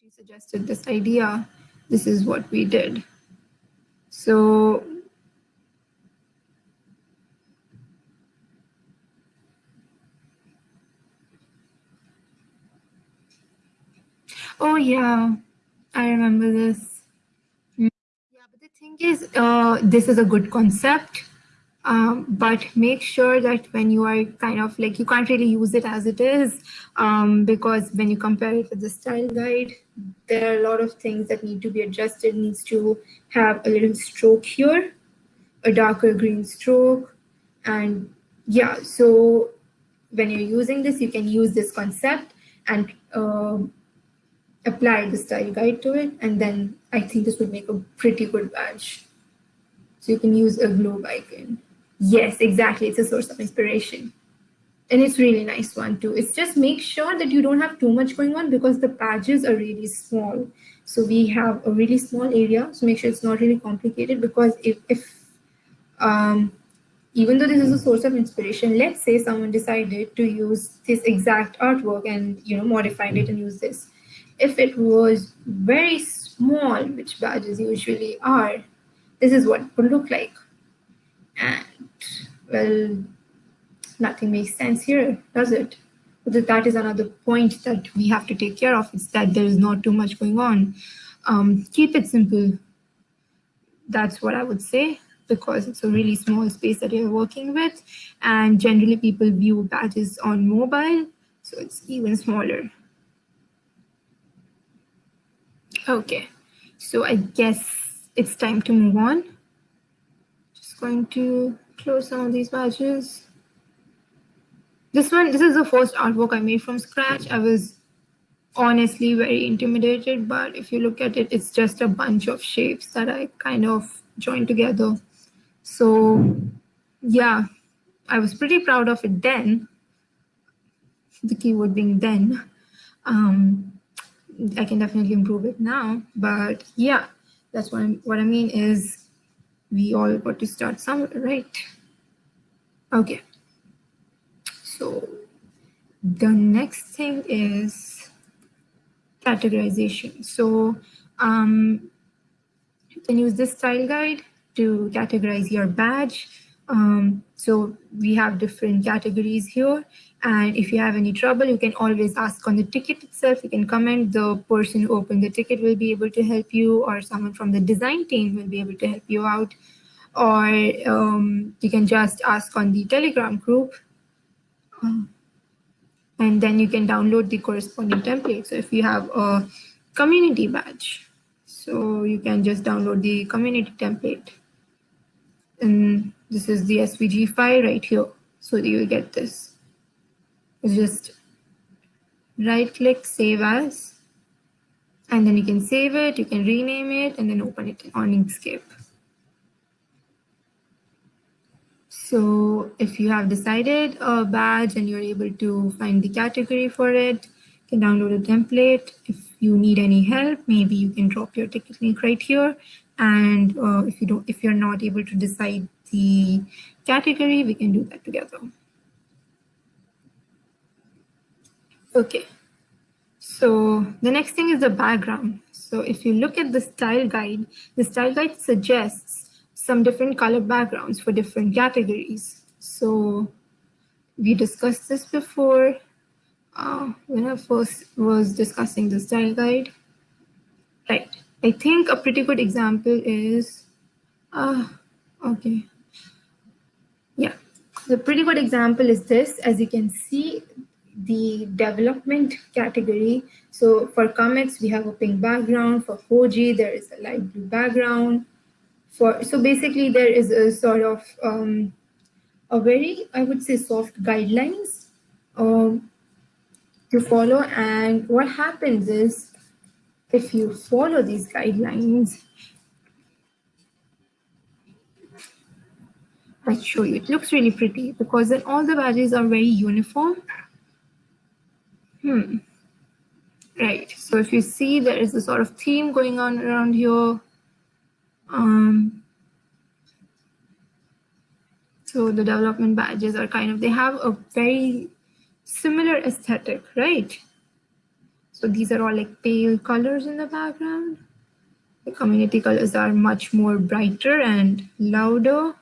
she suggested this idea. This is what we did. So Oh yeah, I remember this. Yeah, but the thing is, uh, this is a good concept, um, but make sure that when you are kind of like, you can't really use it as it is, um, because when you compare it with the style guide, there are a lot of things that need to be adjusted, needs to have a little stroke here, a darker green stroke, and yeah, so when you're using this, you can use this concept and uh, apply the style guide to it, and then I think this would make a pretty good badge. So you can use a globe icon. Yes, exactly. It's a source of inspiration. And it's really nice one too. It's just make sure that you don't have too much going on because the badges are really small. So we have a really small area. So make sure it's not really complicated because if, if um, even though this is a source of inspiration, let's say someone decided to use this exact artwork and you know modified it and use this if it was very small, which badges usually are, this is what it would look like. And well, nothing makes sense here, does it? But that is another point that we have to take care of. is that there is not too much going on. Um, keep it simple. That's what I would say because it's a really small space that you're working with. And generally people view badges on mobile, so it's even smaller. Okay, so I guess it's time to move on. Just going to close some of these badges. This one, this is the first artwork I made from scratch. I was honestly very intimidated, but if you look at it, it's just a bunch of shapes that I kind of joined together. So yeah, I was pretty proud of it then, the keyword being then. Um, I can definitely improve it now. But yeah, that's what, I'm, what I mean is we all got to start somewhere, right? Okay. So the next thing is categorization. So um, you can use this style guide to categorize your badge. Um, so we have different categories here. And if you have any trouble, you can always ask on the ticket itself. You can comment. The person who opened the ticket will be able to help you, or someone from the design team will be able to help you out. Or um, you can just ask on the Telegram group. Um, and then you can download the corresponding template. So if you have a community badge, so you can just download the community template. And this is the SVG file right here. So you get this. Just right click save as and then you can save it you can rename it and then open it on Inkscape. So if you have decided a badge and you're able to find the category for it you can download a template. If you need any help maybe you can drop your ticket link right here. And uh, if you don't if you're not able to decide the category we can do that together Okay, so the next thing is the background. So if you look at the style guide, the style guide suggests some different color backgrounds for different categories. So we discussed this before uh, when I first was discussing the style guide. Right. I think a pretty good example is, uh, okay. Yeah, the pretty good example is this. As you can see, the development category. So for comics, we have a pink background. For Hoji, there is a light blue background. For So basically, there is a sort of um, a very, I would say, soft guidelines um, to follow. And what happens is, if you follow these guidelines, I'll show you. It looks really pretty because then all the badges are very uniform. Hmm. Right. So if you see there is a sort of theme going on around here. Um, so the development badges are kind of, they have a very similar aesthetic, right? So these are all like pale colors in the background. The community colors are much more brighter and louder.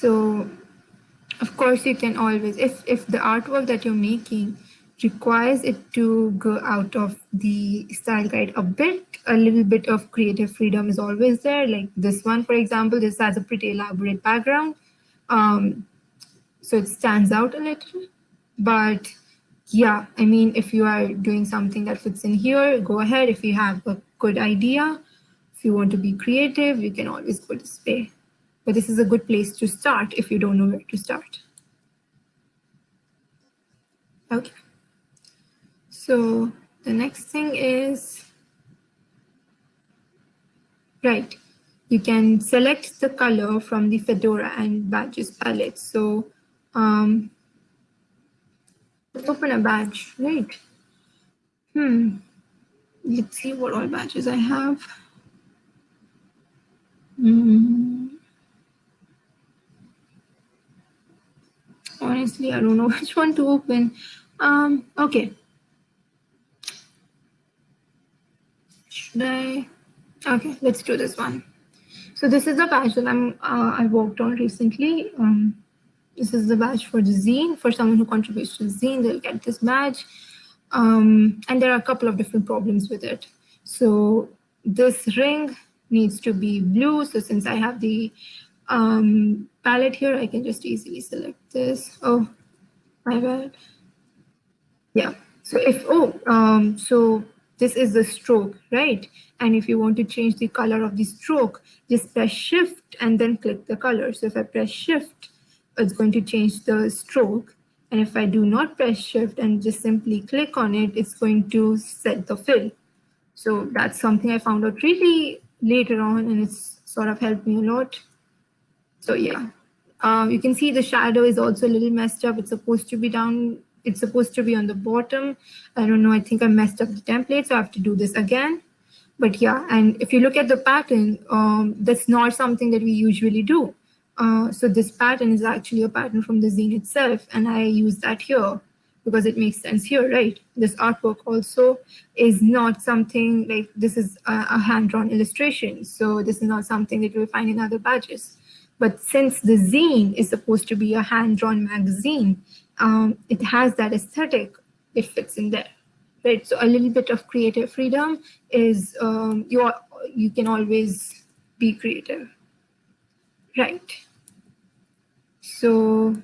So of course you can always, if, if the artwork that you're making requires it to go out of the style guide a bit, a little bit of creative freedom is always there. Like this one, for example, this has a pretty elaborate background. Um, so it stands out a little, but yeah, I mean, if you are doing something that fits in here, go ahead. If you have a good idea, if you want to be creative, you can always go display. But this is a good place to start if you don't know where to start. Okay. So the next thing is, right, you can select the color from the Fedora and badges palette. So um, open a badge, right? Hmm, let's see what all badges I have. Mm. Honestly, I don't know which one to open. Um, okay. Should I? Okay, let's do this one. So this is the badge that I'm uh, I worked on recently. Um, this is the badge for the zine. For someone who contributes to the zine, they'll get this badge. Um, and there are a couple of different problems with it. So this ring needs to be blue. So since I have the um, palette here, I can just easily select this. Oh, my bad. Yeah. So if, oh, um, so this is the stroke, right? And if you want to change the color of the stroke, just press shift and then click the color. So if I press shift, it's going to change the stroke. And if I do not press shift and just simply click on it, it's going to set the fill. So that's something I found out really later on and it's sort of helped me a lot. So yeah, um, you can see the shadow is also a little messed up. It's supposed to be down it's supposed to be on the bottom. I don't know, I think I messed up the template, so I have to do this again. But yeah, and if you look at the pattern, um, that's not something that we usually do. Uh, so this pattern is actually a pattern from the zine itself, and I use that here because it makes sense here, right? This artwork also is not something like this is a, a hand-drawn illustration. So this is not something that you'll find in other badges. But since the zine is supposed to be a hand-drawn magazine, um, it has that aesthetic, it fits in there, right? So a little bit of creative freedom is um, you, are, you can always be creative, right? So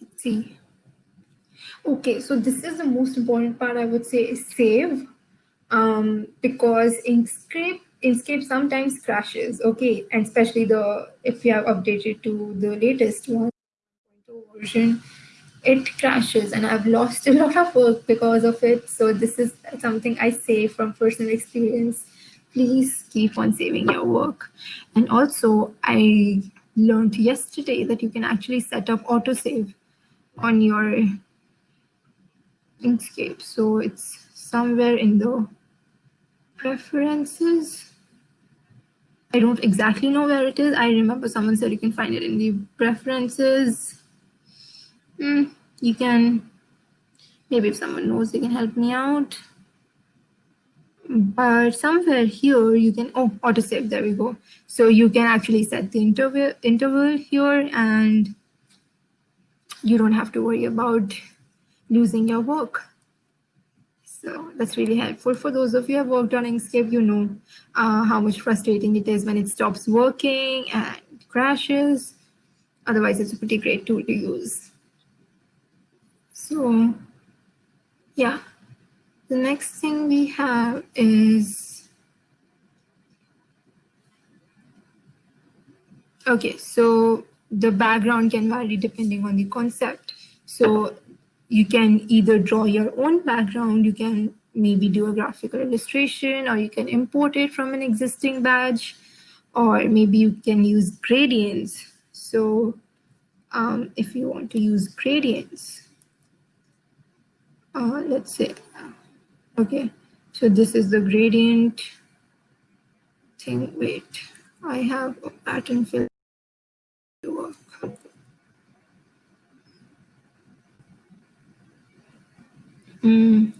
let's see. Okay, so this is the most important part I would say is save um, because Inkscape Inkscape sometimes crashes, okay, and especially the if you have updated to the latest 1.0 version, it crashes and I've lost a lot of work because of it. So this is something I say from personal experience. Please keep on saving your work. And also I learned yesterday that you can actually set up autosave on your Inkscape. So it's somewhere in the preferences I don't exactly know where it is. I remember someone said you can find it in the preferences. Mm, you can Maybe if someone knows, they can help me out. But somewhere here, you can, oh, autosave, there we go. So you can actually set the interval, interval here and you don't have to worry about losing your work. So that's really helpful for those of you who have worked on Inkscape, you know uh, how much frustrating it is when it stops working and crashes. Otherwise, it's a pretty great tool to use. So yeah, the next thing we have is, okay, so the background can vary depending on the concept. So you can either draw your own background, you can maybe do a graphical illustration, or you can import it from an existing badge, or maybe you can use gradients. So um, if you want to use gradients, uh, let's say, okay, so this is the gradient thing. Wait, I have a pattern fill to work. Mm.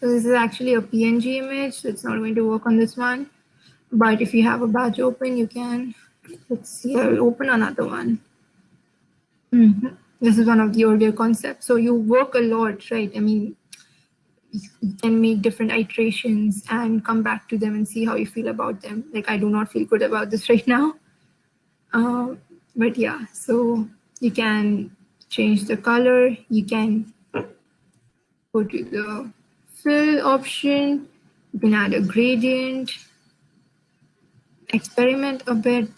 So this is actually a PNG image, so it's not going to work on this one. But if you have a badge open, you can, let's see, I'll open another one. Mm -hmm. This is one of the earlier concepts. So you work a lot, right? I mean, you can make different iterations and come back to them and see how you feel about them. Like I do not feel good about this right now. Um, but yeah, so you can change the color, you can go to the fill option. You can add a gradient, experiment a bit,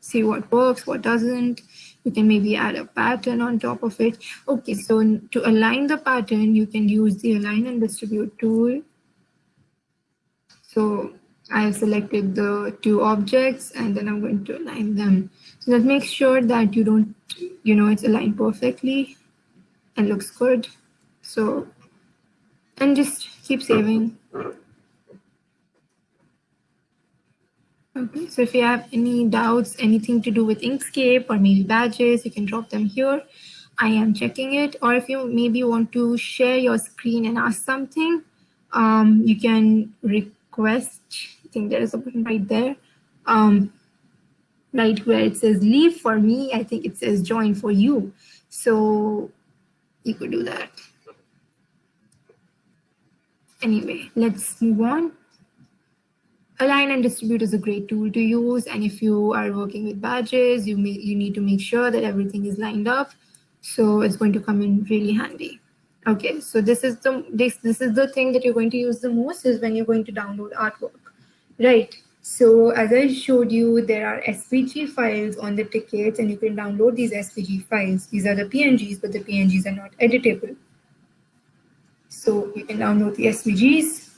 see what works, what doesn't. You can maybe add a pattern on top of it. Okay, so to align the pattern, you can use the align and distribute tool. So I have selected the two objects and then I'm going to align them. So that makes sure that you don't, you know, it's aligned perfectly and looks good. So and just keep saving. Okay, so if you have any doubts, anything to do with Inkscape or maybe badges, you can drop them here. I am checking it. Or if you maybe want to share your screen and ask something, um, you can request, I think there is a button right there, um, right where it says leave for me, I think it says join for you. So you could do that. Anyway, let's move on. Align and distribute is a great tool to use. And if you are working with badges, you, may, you need to make sure that everything is lined up. So it's going to come in really handy. Okay, so this is the this, this is the thing that you're going to use the most is when you're going to download artwork, right? So as I showed you, there are SVG files on the tickets and you can download these SVG files. These are the PNGs, but the PNGs are not editable. So you can download the SVGs.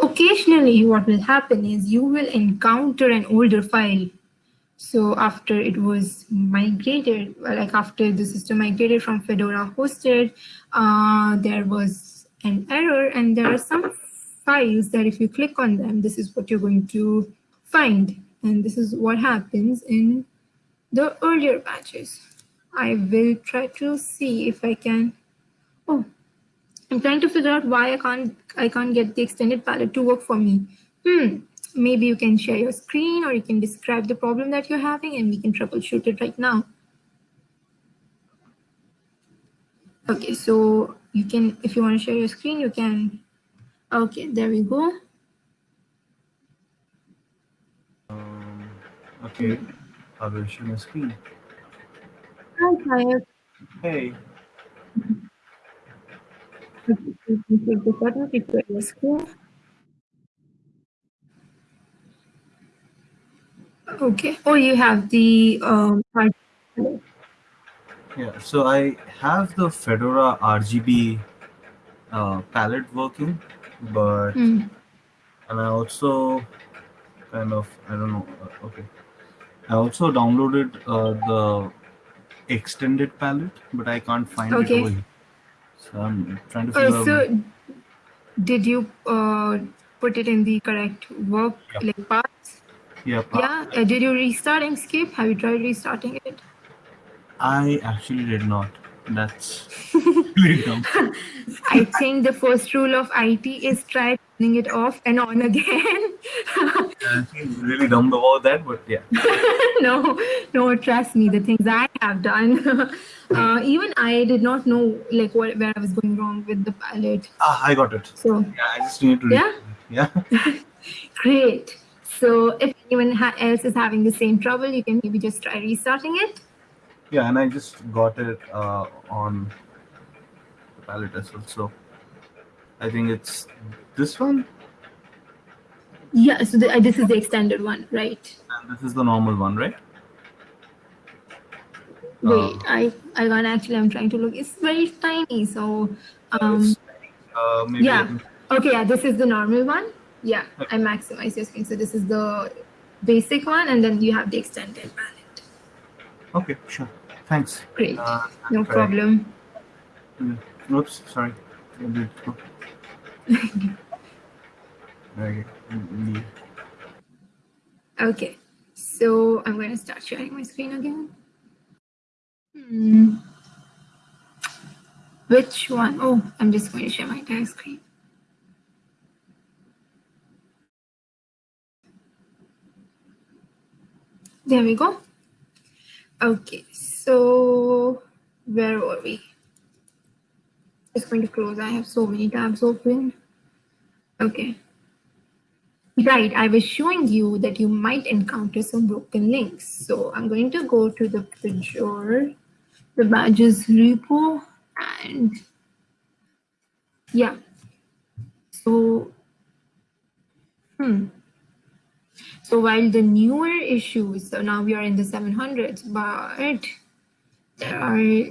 Occasionally, what will happen is you will encounter an older file. So after it was migrated, like after the system migrated from Fedora hosted, uh, there was an error and there are some files that if you click on them, this is what you're going to find. And this is what happens in the earlier batches. I will try to see if I can, oh, I'm trying to figure out why I can't I can't get the extended palette to work for me. Hmm, maybe you can share your screen or you can describe the problem that you're having and we can troubleshoot it right now. Okay, so you can, if you want to share your screen, you can. Okay, there we go. Um, okay, I will share my screen. Hi, Kaya. Hey. Okay. Oh, you have the um. Yeah. So I have the Fedora RGB uh, palette working, but Mm. and I also kind of I don't know. uh, Okay. I also downloaded uh, the extended palette, but I can't find it Okay. over here. So I'm trying to Uh, figure out. did you uh put it in the correct work Yeah. like path? Yeah. Yeah. Uh, did you restart Inkscape? Have you tried restarting it? I actually did not. That's really dumb. I think the first rule of IT is try turning it off and on again. I feel really dumb about that, but yeah. no, no, trust me, the things I have done. uh, even I did not know like what, where I was going wrong with the palette. Ah, I got it. So Yeah, I just need to. Yeah? Yeah. great. So if anyone ha- else is having the same trouble, you can maybe just try restarting it. Yeah, and I just got it uh, on the palette as well. So I think it's this one, Yeah, so the, uh, this is the extended one, right? and this is the normal one, right? Wait, Uh, I I can't actually. I'm trying to look. It's very tiny. So, um, uh, maybe yeah. okay, yeah, this is the normal one. Yeah, I maximize your screen. So this is the basic one, and then you have the extended palette. Okay, sure. Thanks. Great, Uh, no problem. Mm, Oops, sorry. Okay, so I'm going to start sharing my screen again. Hmm. Which one? Oh, I'm just going to share my entire screen. There we go. Okay, so where were we? Just going to close. I have so many tabs open. Okay. Right, I was showing you that you might encounter some broken links. So I'm going to go to the Pagure, the badges repo, and yeah. So, hmm. So while the newer issues, so now we are in the 700s, but there are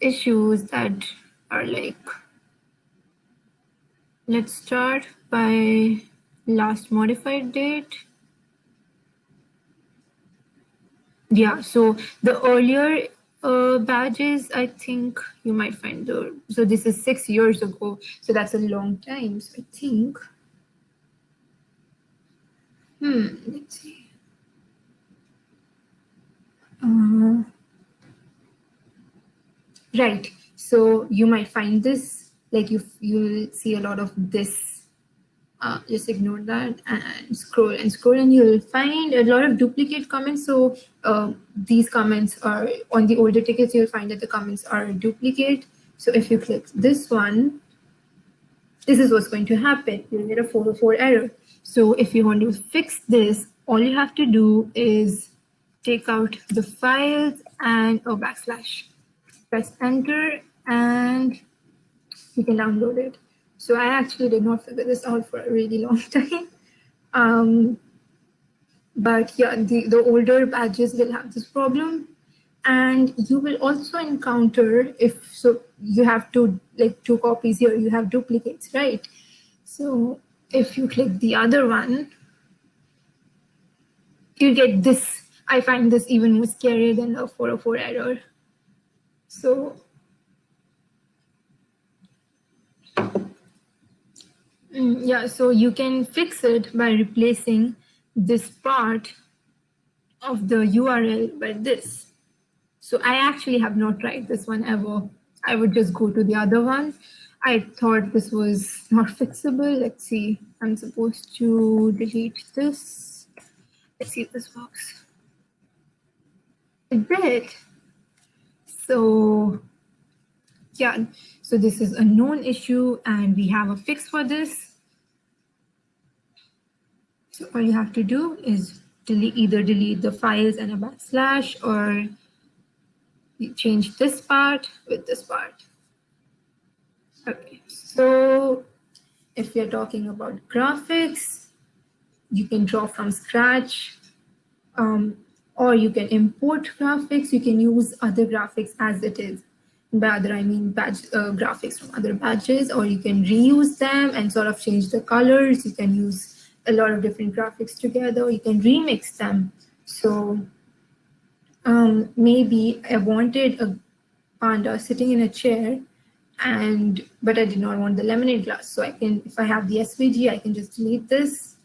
issues that are like, let's start by last modified date. Yeah, so the earlier uh, badges, I think you might find the, so this is six years ago, so that's a long time. So I think, hmm, let's see. Uh, right, so you might find this, like you, you'll see a lot of this uh, just ignore that and scroll and scroll and you'll find a lot of duplicate comments. So uh, these comments are on the older tickets you'll find that the comments are duplicate. So if you click this one this is what's going to happen. You'll get a 404 error. So if you want to fix this all you have to do is take out the files and a backslash. Press enter and you can download it so I actually did not figure this out for a really long time. Um, but yeah, the, the older badges will have this problem. And you will also encounter if so you have two like two copies here, you have duplicates, right? So if you click the other one, you get this. I find this even more scary than a 404 error. So Mm, yeah, so you can fix it by replacing this part of the URL by this. So I actually have not tried this one ever. I would just go to the other one. I thought this was not fixable. Let's see. I'm supposed to delete this. Let's see if this works. It did. So yeah, so this is a known issue and we have a fix for this. So all you have to do is delete, either delete the files and a backslash or change this part with this part. Okay, so if you're talking about graphics, you can draw from scratch um, or you can import graphics. You can use other graphics as it is. By other, I mean badge uh, graphics from other badges, or you can reuse them and sort of change the colors. You can use a lot of different graphics together. You can remix them. So um, maybe I wanted a panda sitting in a chair and but I did not want the lemonade glass. So I can, if I have the SVG, I can just delete this.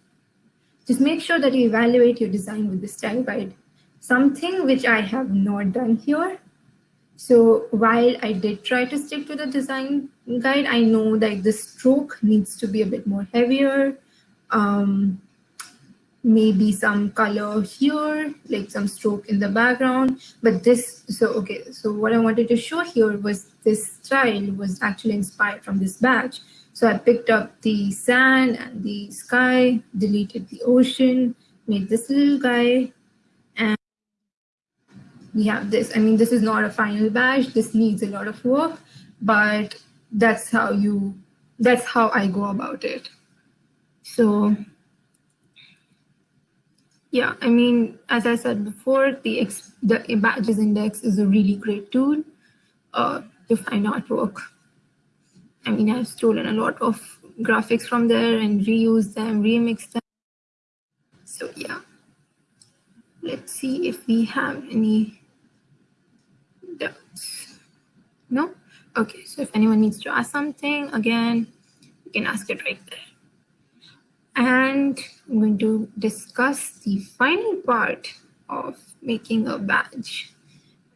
Just make sure that you evaluate your design with this style guide. Something which I have not done here. So while I did try to stick to the design guide, I know that the stroke needs to be a bit more heavier. Um, maybe some color here, like some stroke in the background. But this, so okay, so what I wanted to show here was this style was actually inspired from this badge. So I picked up the sand and the sky, deleted the ocean, made this little guy, we have this. I mean, this is not a final badge. This needs a lot of work, but that's how you, that's how I go about it. So yeah, I mean, as I said before, the, ex the badges index is a really great tool uh, to find artwork. I mean, I've stolen a lot of graphics from there and reused them, remixed them. So yeah, let's see if we have any doubts. No? Okay, so if anyone needs to ask something, again, you can ask it right there. And I'm going to discuss the final part of making a badge.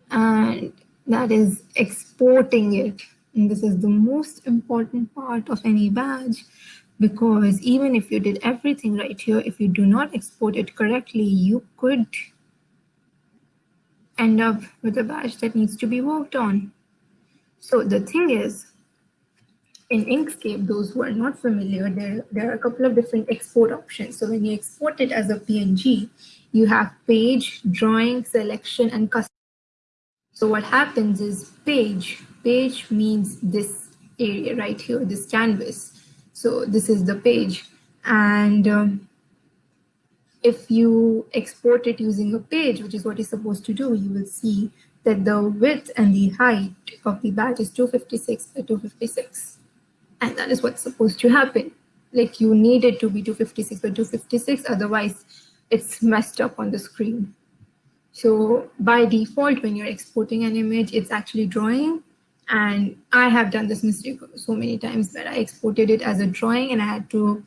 And that is exporting it. And this is the most important part of any badge because even if you did everything right here, if you do not export it correctly, you could end up with a badge that needs to be worked on. So the thing is, in Inkscape, those who are not familiar, there, there are a couple of different export options. So when you export it as a PNG, you have page, drawing, selection, and custom. So what happens is page, page means this area right here, this canvas. So this is the page. And um, if you export it using a page, which is what you're supposed to do, you will see that the width and the height of the badge is 256 by 256 and that is what's supposed to happen. Like you need it to be 256 by 256, otherwise it's messed up on the screen. So by default, when you're exporting an image, it's actually drawing. And I have done this mistake so many times that I exported it as a drawing and I had to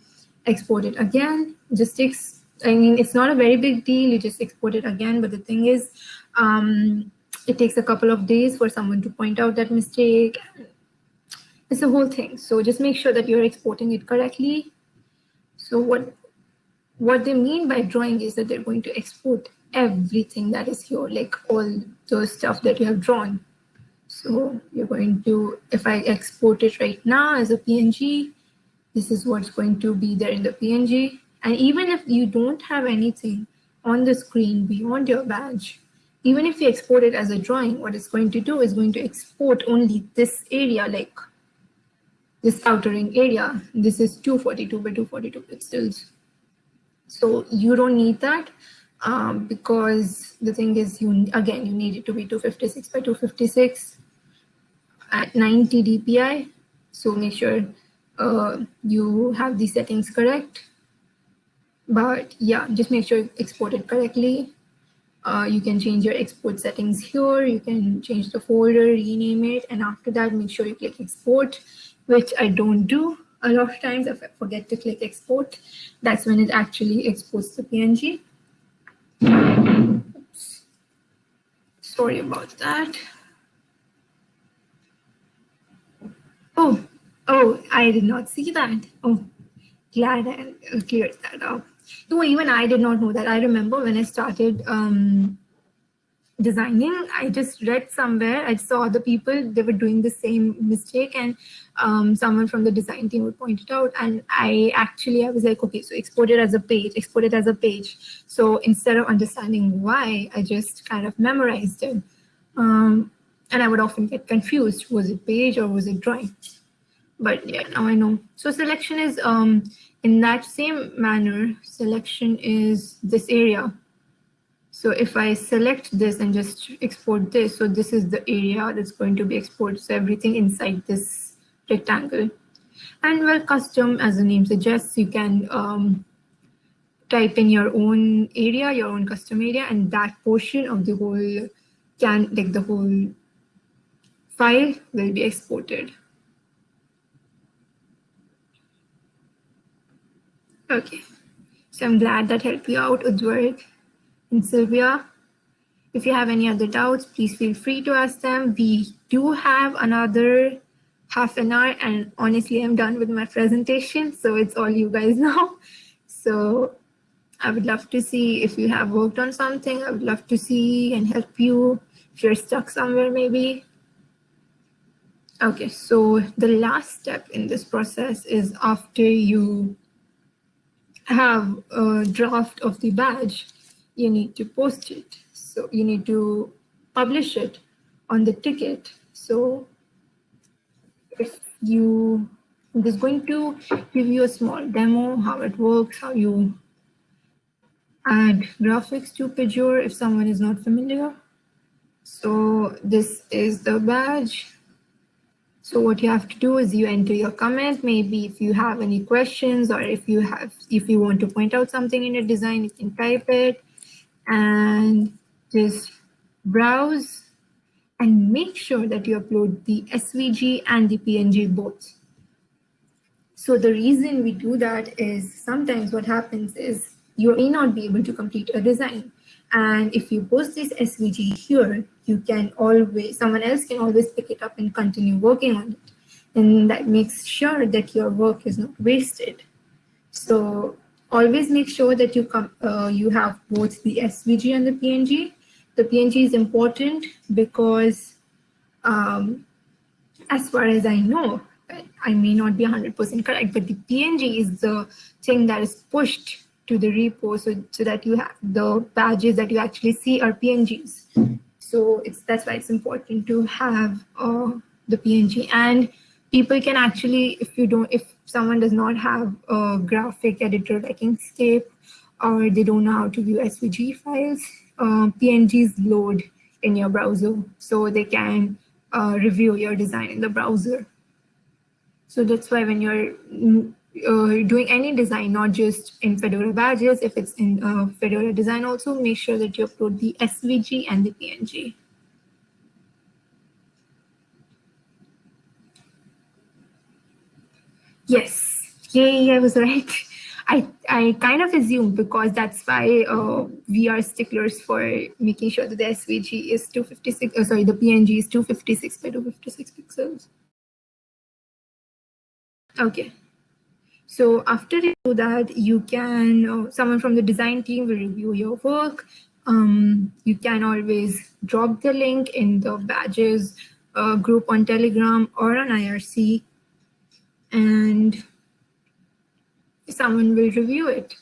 export it again. Just takes, I mean, it's not a very big deal. You just export it again. But the thing is, um, it takes a couple of days for someone to point out that mistake it's a whole thing. So just make sure that you're exporting it correctly. So what, what they mean by drawing is that they're going to export everything that is here, like all the stuff that you have drawn. So you're going to, if I export it right now as a PNG, this is what's going to be there in the PNG. And even if you don't have anything on the screen beyond your badge, even if you export it as a drawing, what it's going to do is going to export only this area, like this outer ring area. This is 242 by 242 pixels. So you don't need that um, because the thing is, you again, you need it to be 256 by 256 at 90 dpi. So make sure uh, you have the settings correct. But yeah, just make sure you export it correctly. Uh, you can change your export settings here. You can change the folder, rename it, and after that, make sure you click export which I don't do a lot of times if I forget to click export. That's when it actually exports the PNG. Oops. Sorry about that. Oh, oh, I did not see that. Oh, glad I cleared that up. No, even I did not know that. I remember when I started um, designing i just read somewhere i saw other people they were doing the same mistake and um, someone from the design team would point it out and i actually i was like okay so export it as a page export it as a page. So instead of understanding why i just kind of memorized it. Um, and i would often get confused. Was it page or was it drawing? But yeah now i know. So selection is um, in that same manner selection is this area so if I select this and just export this, so this is the area that's going to be exported. So everything inside this rectangle. And well, custom, as the name suggests, you can um, type in your own area, your own custom area, and that portion of the whole can, like the whole file will be exported. Okay, so I'm glad that helped you out, Udvarg and Sylvia. If you have any other doubts, please feel free to ask them. We do have another half an hour and honestly, I'm done with my presentation. So it's all you guys now. So I would love to see if you have worked on something. I would love to see and help you if you're stuck somewhere maybe. Okay, so the last step in this process is after you have a draft of the badge, you need to post it. So you need to publish it on the ticket. So if you, I'm just going to give you a small demo, how it works, how you add graphics to Pagure if someone is not familiar. So this is the badge. So what you have to do is you enter your comment. Maybe if you have any questions or if you have, if you want to point out something in your design, you can type it and just browse and make sure that you upload the SVG and the PNG both. So the reason we do that is sometimes what happens is you may not be able to complete a design. And if you post this SVG here, you can always, someone else can always pick it up and continue working on it. And that makes sure that your work is not wasted. So always make sure that you come, uh, you have both the SVG and the PNG. The PNG is important because um, as far as I know, I may not be 100% correct, but the PNG is the thing that is pushed to the repo so, so that you have the badges that you actually see are PNGs. So it's that's why it's important to have uh, the PNG and people can actually, if you don't, if someone does not have a graphic editor like Inkscape or they don't know how to view SVG files, uh, PNGs load in your browser so they can uh, review your design in the browser. So that's why when you're uh, doing any design, not just in Fedora badges, if it's in uh, Fedora design also, make sure that you upload the SVG and the PNG. Yes, yay, I was right. I, I kind of assumed because that's why uh, we are sticklers for making sure that the SVG is 256, uh, sorry, the PNG is 256 by 256 pixels. Okay, so after you do that, you can, uh, someone from the design team will review your work. Um, you can always drop the link in the badges uh, group on Telegram or on IRC and someone will review it.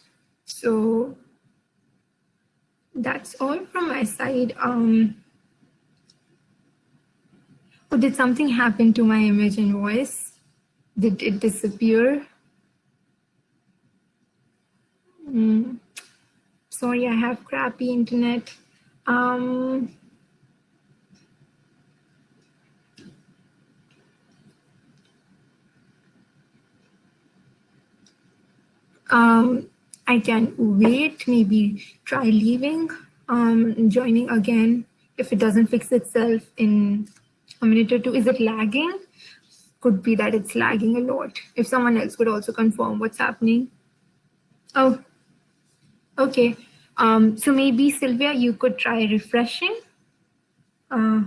So that's all from my side. Um, oh, did something happen to my image and voice? Did it disappear? Mm. Sorry, I have crappy internet. Um, um, I can wait, maybe try leaving, um, joining again if it doesn't fix itself in a minute or two. Is it lagging? Could be that it's lagging a lot. If someone else could also confirm what's happening. Oh, Okay, um, so maybe Sylvia, you could try refreshing. Uh,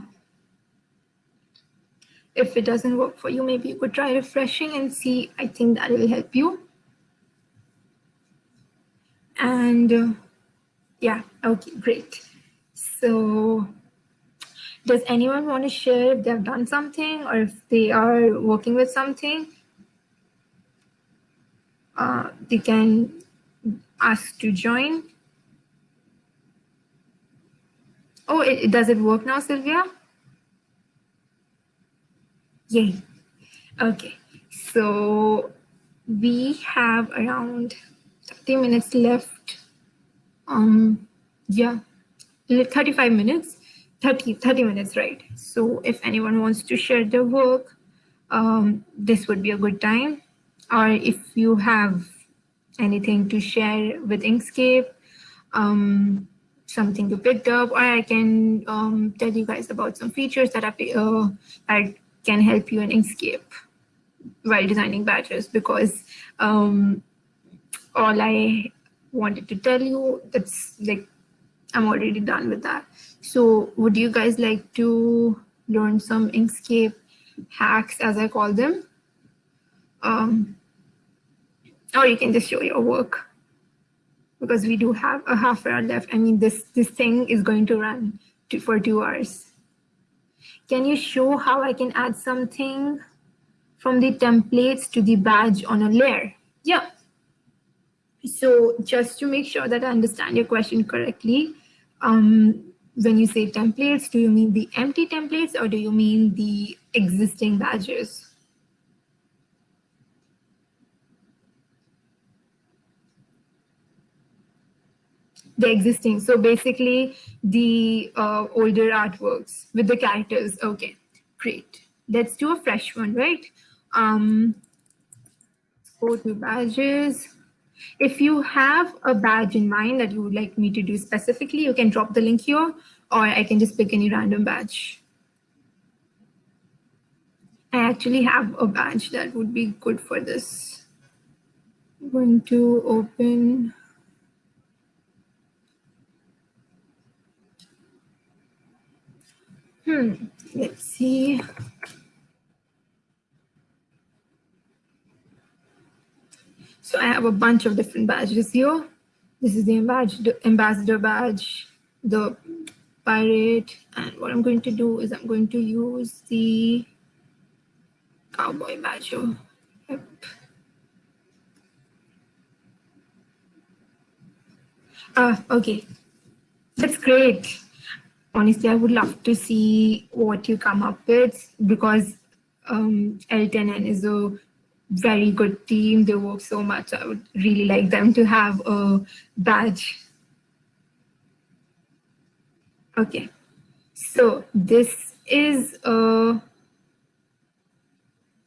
if it doesn't work for you, maybe you could try refreshing and see, I think that will help you. And uh, yeah, okay, great. So does anyone want to share if they've done something or if they are working with something? Uh, they can ask to join. Oh, it, does it work now, Sylvia? Yay. Okay, so we have around 30 minutes left. Um, yeah, 35 minutes, 30, 30 minutes, right? So if anyone wants to share their work, um, this would be a good time. Or if you have anything to share with Inkscape, um, something you picked up, or I can um, tell you guys about some features that, I, uh, can help you in Inkscape while designing badges because um, all I wanted to tell you, that's like I'm already done with that. So would you guys like to learn some Inkscape hacks as I call them? Um, or you can just show your work because we do have a half hour left. I mean, this, this thing is going to run to, for two hours. Can you show how I can add something from the templates to the badge on a layer? Yeah. So just to make sure that I understand your question correctly, um, when you say templates, do you mean the empty templates or do you mean the existing badges? The existing, so basically the uh, older artworks with the characters. Okay, great. Let's do a fresh one, right? Um, go to badges. If you have a badge in mind that you would like me to do specifically, you can drop the link here, or I can just pick any random badge. I actually have a badge that would be good for this. I'm going to open. Hmm, let's see. So I have a bunch of different badges here. This is the ambassador, badge, the pirate, and what I'm going to do is I'm going to use the cowboy badge. Yep. Uh, okay, that's great. Honestly, I would love to see what you come up with because um, L10N is a very good team. They work so much. I would really like them to have a badge. Okay, so this is a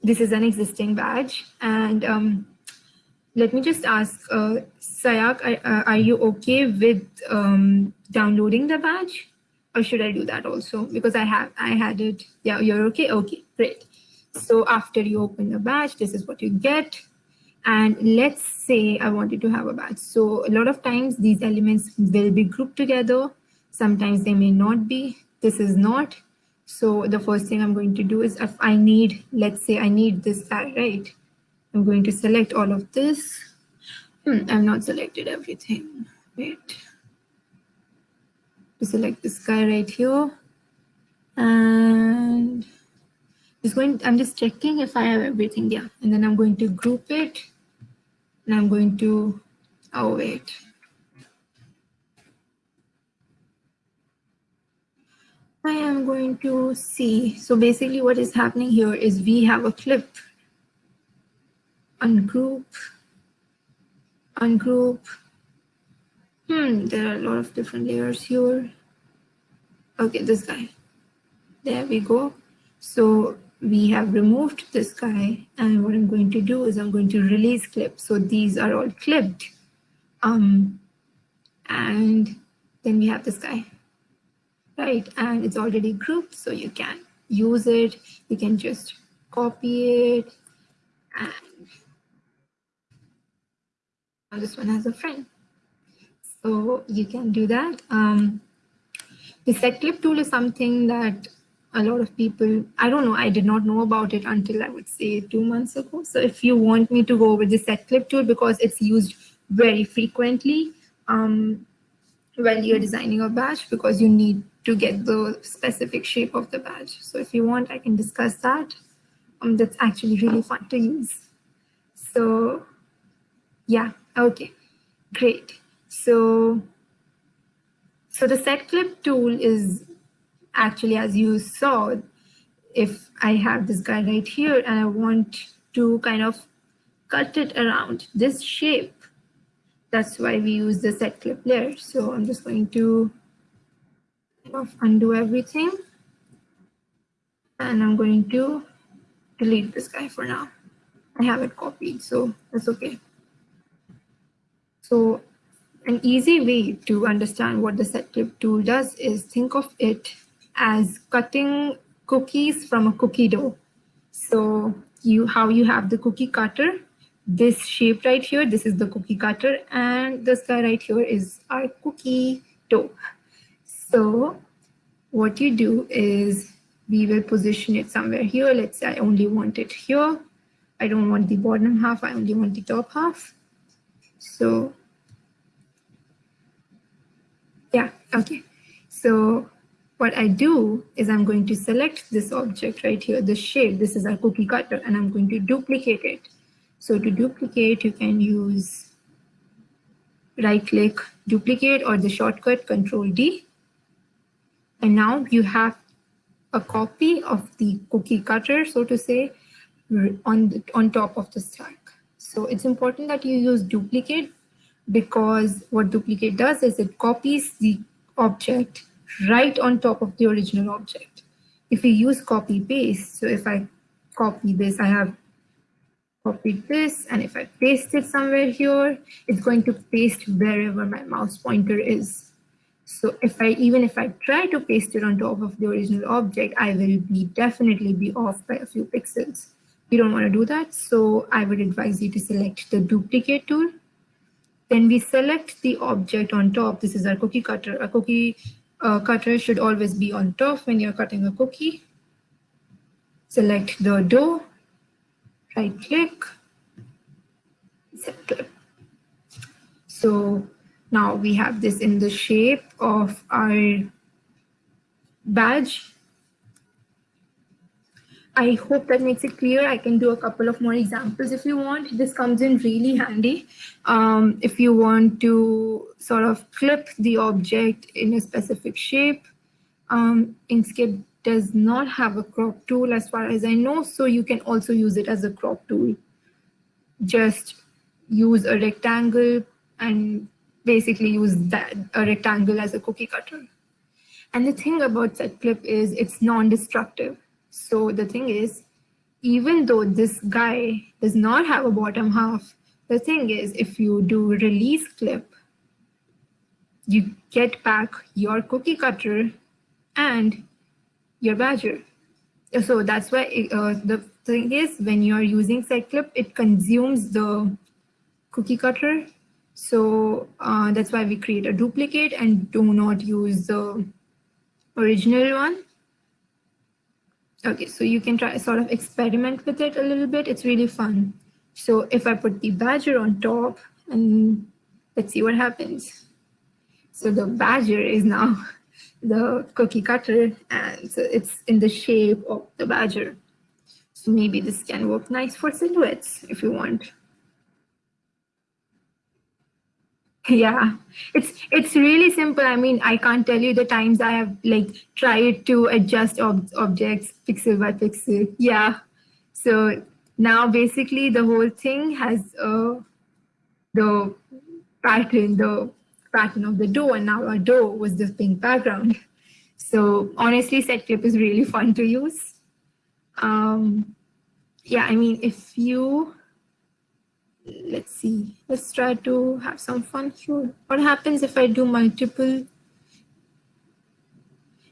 this is an existing badge, and um, let me just ask, uh, Sayak, are, are you okay with um, downloading the badge, or should I do that also? Because I have I had it. Yeah, you're okay. Okay, great. So after you open the badge, this is what you get. And let's say I wanted to have a badge. So a lot of times these elements will be grouped together. Sometimes they may not be. This is not. So the first thing I'm going to do is if I need, let's say I need this guy, right? I'm going to select all of this. Hmm, I've not selected everything. Wait. To select this guy right here. And just going, I'm just checking if I have everything, yeah. And then I'm going to group it and I'm going to, oh wait. I am going to see. So basically what is happening here is we have a clip, ungroup, ungroup. Hmm, there are a lot of different layers here. Okay, this guy. There we go. So we have removed this guy and what I'm going to do is I'm going to release clip. So these are all clipped. Um, and then we have this guy, right? And it's already grouped, so you can use it. You can just copy it. And this one has a friend. So you can do that. Um, the set clip tool is something that a lot of people, I don't know, I did not know about it until I would say two months ago. So if you want me to go over the set clip tool because it's used very frequently um, when you're designing a badge because you need to get the specific shape of the badge. So if you want, I can discuss that. Um, that's actually really fun to use. So yeah, okay, great. So, so the set clip tool is actually, as you saw, if I have this guy right here and I want to kind of cut it around this shape, that's why we use the set clip layer. So I'm just going to kind of undo everything. And I'm going to delete this guy for now. I have it copied, so that's okay. So an easy way to understand what the set clip tool does is think of it as cutting cookies from a cookie dough. So you how you have the cookie cutter, this shape right here, this is the cookie cutter, and this guy right here is our cookie dough. So what you do is we will position it somewhere here. Let's say I only want it here. I don't want the bottom half, I only want the top half. So yeah, okay. So what I do is I'm going to select this object right here, the shape, this is our cookie cutter, and I'm going to duplicate it. So to duplicate, you can use right click, duplicate, or the shortcut control D. And now you have a copy of the cookie cutter, so to say, on, the, on top of the stack. So it's important that you use duplicate because what duplicate does is it copies the object right on top of the original object. If we use copy paste, so if I copy this, I have copied this, and if I paste it somewhere here, it's going to paste wherever my mouse pointer is. So if I even if I try to paste it on top of the original object, I will be definitely be off by a few pixels. We don't want to do that, so I would advise you to select the duplicate tool. Then we select the object on top. This is our cookie cutter. A cookie uh, cutter should always be on top when you're cutting a cookie. Select the dough, right click, set. So now we have this in the shape of our badge I hope that makes it clear. I can do a couple of more examples if you want. This comes in really handy um, if you want to sort of clip the object in a specific shape. Um, Inkscape does not have a crop tool as far as I know, so you can also use it as a crop tool. Just use a rectangle and basically use that a rectangle as a cookie cutter. And the thing about set clip is it's non-destructive. So the thing is, even though this guy does not have a bottom half, the thing is, if you do release clip, you get back your cookie cutter and your badger. So that's why uh, the thing is, when you're using set clip, it consumes the cookie cutter. So uh, that's why we create a duplicate and do not use the original one. Okay, so you can try sort of experiment with it a little bit. It's really fun. So if I put the badger on top and let's see what happens. So the badger is now the cookie cutter and so it's in the shape of the badger. So maybe this can work nice for silhouettes if you want. Yeah. It's it's really simple. I mean i can't tell you the times i have like tried to adjust ob objects pixel by pixel. Yeah. So now basically the whole thing has uh, the pattern the pattern of the dough and now our dough was this pink background. So honestly set clip is really fun to use. Um yeah i mean if you let's see, let's try to have some fun here. What happens if I do multiple?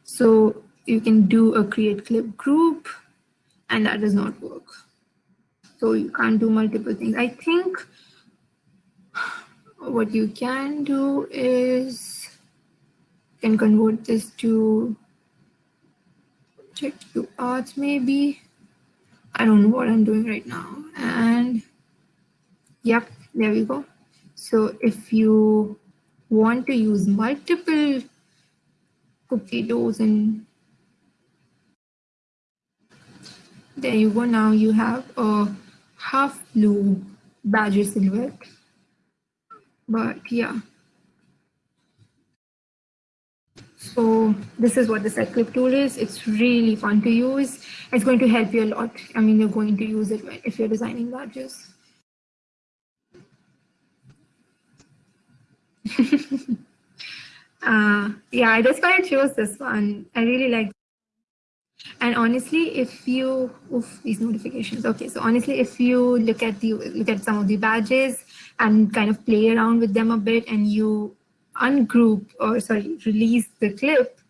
So you can do a create clip group and that does not work. So you can't do multiple things. I think what you can do is you can convert this to check to arts maybe. I don't know what I'm doing right now. And Yep, there we go. So if you want to use multiple cookie doughs and there you go. Now you have a half blue badger silhouette. But yeah. So this is what the set clip tool is. It's really fun to use. It's going to help you a lot. I mean, you're going to use it if you're designing badges. uh, yeah, that's why I chose this one. I really like. And honestly, if you, oof, these notifications. Okay, so honestly, if you look at the look at some of the badges and kind of play around with them a bit, and you ungroup or sorry, release the clip,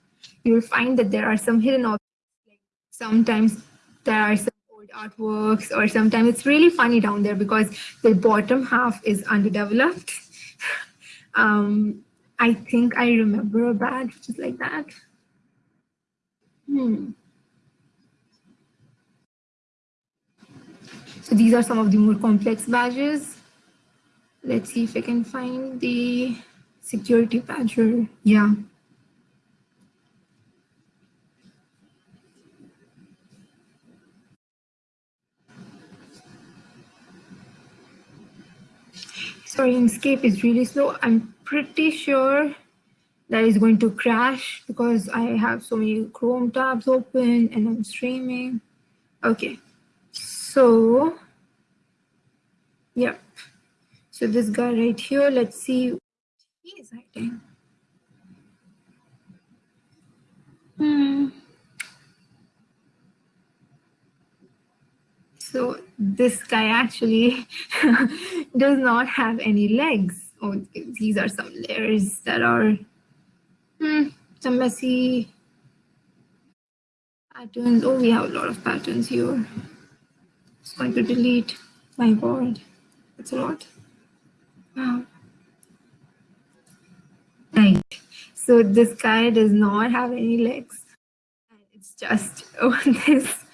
you'll find that there are some hidden objects. Like sometimes there are some old artworks, or sometimes it's really funny down there because the bottom half is underdeveloped um, I think I remember a badge just like that. Hmm. So these are some of the more complex badges. Let's see if I can find the security badger. Yeah. Sorry, Inkscape is really slow. I'm pretty sure that is going to crash because I have so many Chrome tabs open and I'm streaming. Okay, so, yep. So this guy right here, let's see what he is hiding. Hmm. So this guy actually does not have any legs. Oh, these are some layers that are hmm, some messy patterns. Oh, we have a lot of patterns here. Just going to delete. My God, that's a lot. Wow. Right. So this guy does not have any legs. It's just oh, this.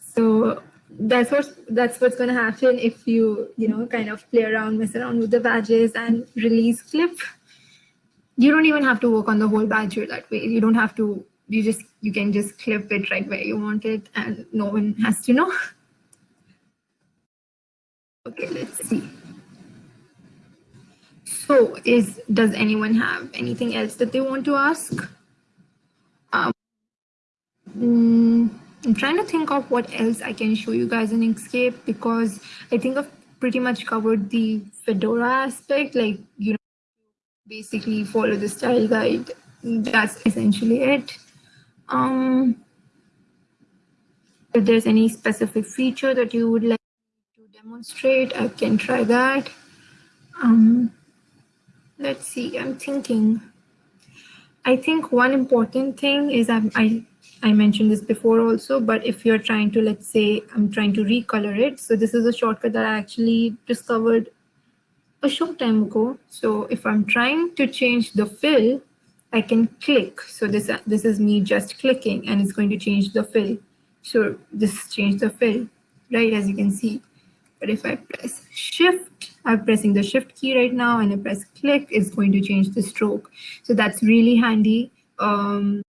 So that's what that's what's going to happen if you you know kind of play around mess around with the badges and release clip. You don't even have to work on the whole badger that way. You don't have to you just you can just clip it right where you want it and no one has to know. Okay let's see. So is does anyone have anything else that they want to ask? Um, mm, I'm trying to think of what else I can show you guys in Inkscape because I think I've pretty much covered the Fedora aspect, like, you know, basically follow the style guide. That's essentially it. Um, if there's any specific feature that you would like to demonstrate, I can try that. Um, let's see, I'm thinking. I think one important thing is I'm I I mentioned this before also, but if you're trying to, let's say, I'm trying to recolor it. So this is a shortcut that I actually discovered a short time ago. So if I'm trying to change the fill, I can click. So this, this is me just clicking and it's going to change the fill. So this changed the fill, right, as you can see. But if I press shift, I'm pressing the shift key right now and I press click, it's going to change the stroke. So that's really handy. Um,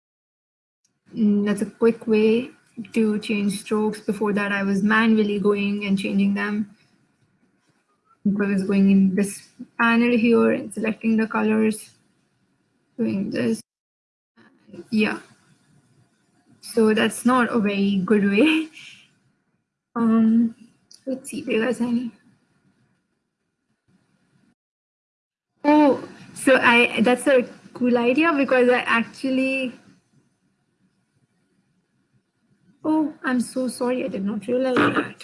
that's a quick way to change strokes. Before that, I was manually going and changing them. I was going in this panel here and selecting the colors, doing this. Yeah. So that's not a very good way. Um, let's see, you guys any? Oh, so I that's a cool idea because I actually Oh, I'm so sorry. I did not realize that.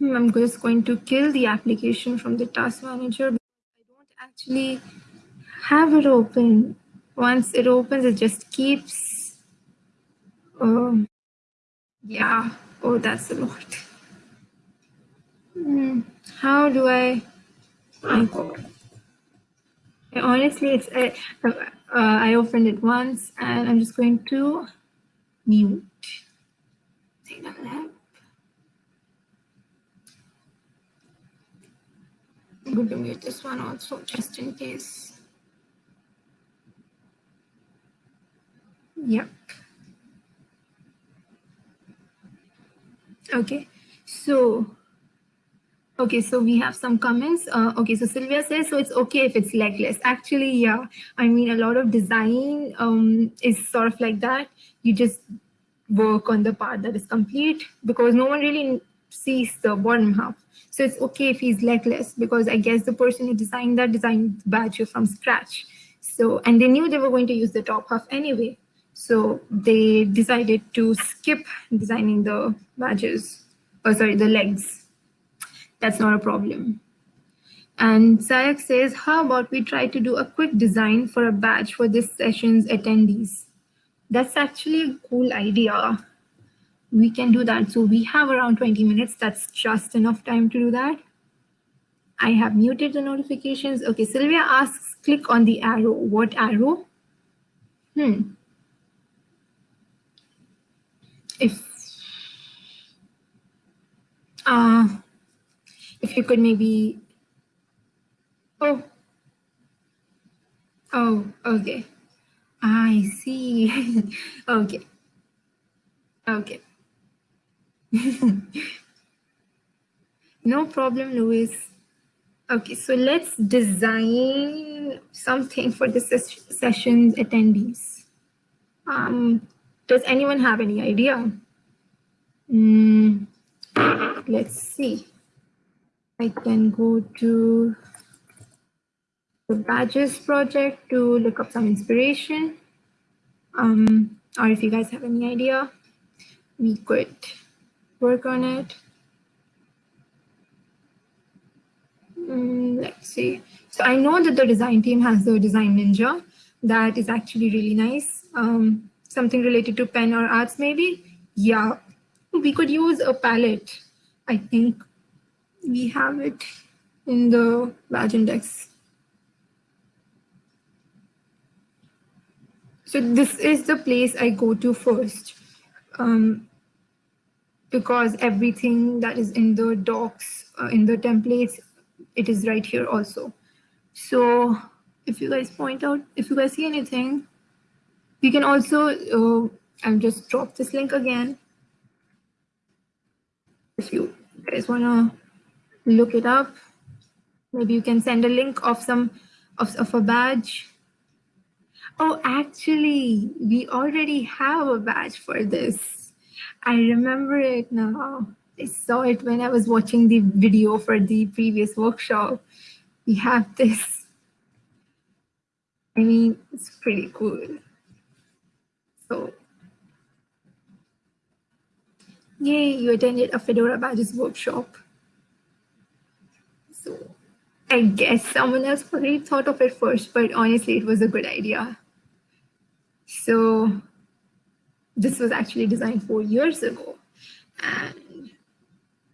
Hmm, I'm just going to kill the application from the task manager. I don't actually have it open. Once it opens, it just keeps. Um, yeah. Oh, that's a lot. Hmm. How do I? Honestly, it's uh, I opened it once, and I'm just going to mute. Signal lab. I'm going to mute this one also, just in case. Yep. Okay, so Okay, so we have some comments. Uh, okay, so Sylvia says, so it's okay if it's legless. Actually, yeah, I mean, a lot of design um, is sort of like that. You just work on the part that is complete because no one really sees the bottom half. So it's okay if he's legless because I guess the person who designed that designed the badge from scratch. So, and they knew they were going to use the top half anyway. So they decided to skip designing the badges, or oh, sorry, the legs that's not a problem. And Sayak says, how about we try to do a quick design for a badge for this session's attendees? That's actually a cool idea. We can do that. So we have around 20 minutes. That's just enough time to do that. I have muted the notifications. Okay, Sylvia asks, click on the arrow. What arrow? Hmm. If uh, if you could maybe, oh, oh, okay. I see. okay. Okay. no problem, Louis. Okay, so let's design something for the ses session's attendees. Um, does anyone have any idea? Mm, let's see. I can go to the badges project to look up some inspiration. Um, or if you guys have any idea, we could work on it. Mm, let's see. So I know that the design team has the design ninja. That is actually really nice. Um, something related to pen or arts maybe. Yeah, we could use a palette. I think we have it in the badge index. So this is the place I go to first um, because everything that is in the docs, uh, in the templates, it is right here also. So if you guys point out, if you guys see anything, you can also, uh, I'll just drop this link again. If you guys wanna look it up, maybe you can send a link of some, of, of a badge Oh, actually, we already have a badge for this. I remember it now. I saw it when I was watching the video for the previous workshop. We have this. I mean, it's pretty cool. So, yay, you attended a Fedora Badges workshop. So, I guess someone else probably thought of it first, but honestly, it was a good idea. So this was actually designed four years ago and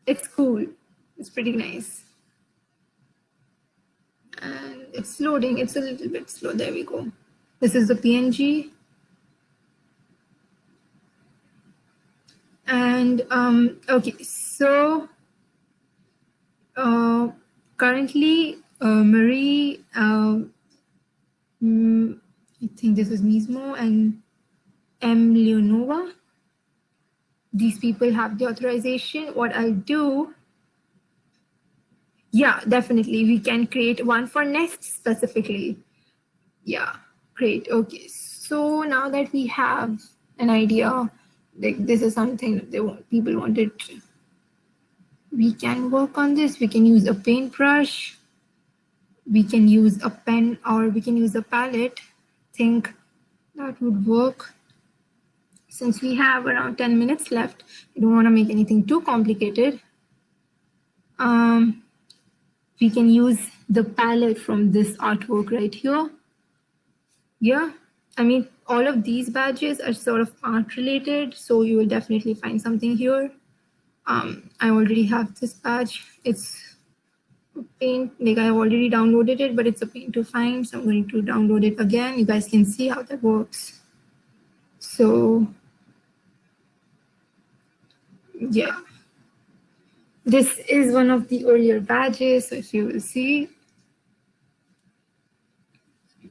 it's cool. It's pretty nice. And it's loading. It's a little bit slow. There we go. This is the PNG. And um, okay, so uh, currently uh, Marie, uh, I think this is Mismo and M. Leonova. These people have the authorization. What I'll do, yeah, definitely. We can create one for Nest specifically. Yeah, great. Okay, so now that we have an idea, like this is something that they want, people wanted, we can work on this. We can use a paintbrush. We can use a pen or we can use a palette think that would work. Since we have around 10 minutes left, I don't want to make anything too complicated. Um, we can use the palette from this artwork right here. Yeah, I mean, all of these badges are sort of art related, so you will definitely find something here. Um, I already have this badge. It's paint like I've already downloaded it, but it's a pain to find. So I'm going to download it again. You guys can see how that works. So yeah, this is one of the earlier badges. So if you will see,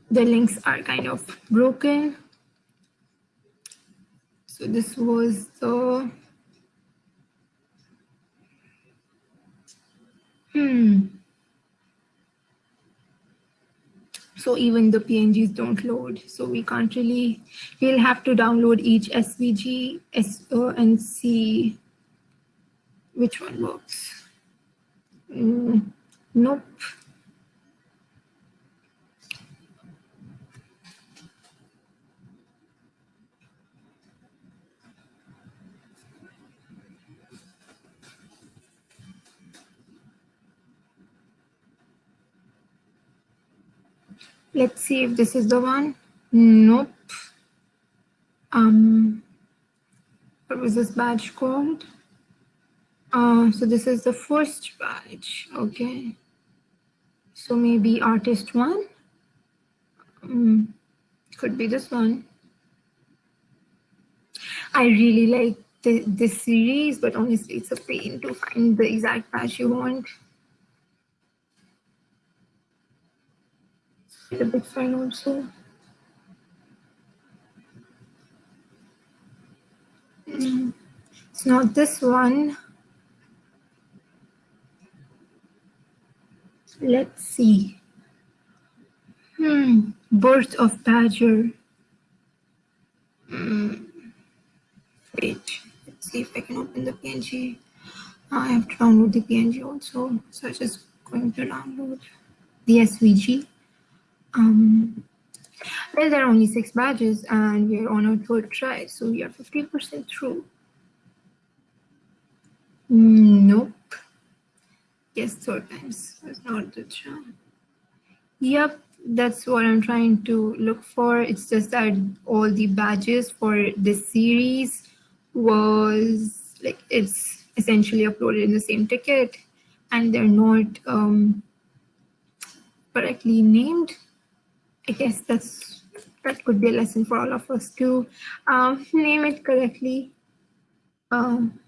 the links are kind of broken. So this was the, hmm. So even the PNGs don't load. So we can't really, we'll have to download each SVG SO and see which one works. Mm, nope. Let's see if this is the one. Nope. Um, what was this badge called? Uh, so this is the first badge. Okay. So maybe artist one. Mm, could be this one. I really like this series, but honestly, it's a pain to find the exact badge you want. It's a big fan also. Mm, it's not this one. Let's see. Hmm, birth of badger. Mm. Wait, let's see if I can open the PNG. I have to download the PNG also, so I'm just going to download the SVG. Um, well, there are only six badges and we're on our third try, so we are 50% through. Nope. Yes, third times. That's not the charm. Yep, that's what I'm trying to look for. It's just that all the badges for this series was like it's essentially uploaded in the same ticket and they're not um, correctly named. I guess that's that could be a lesson for all of us to um, name it correctly. Um,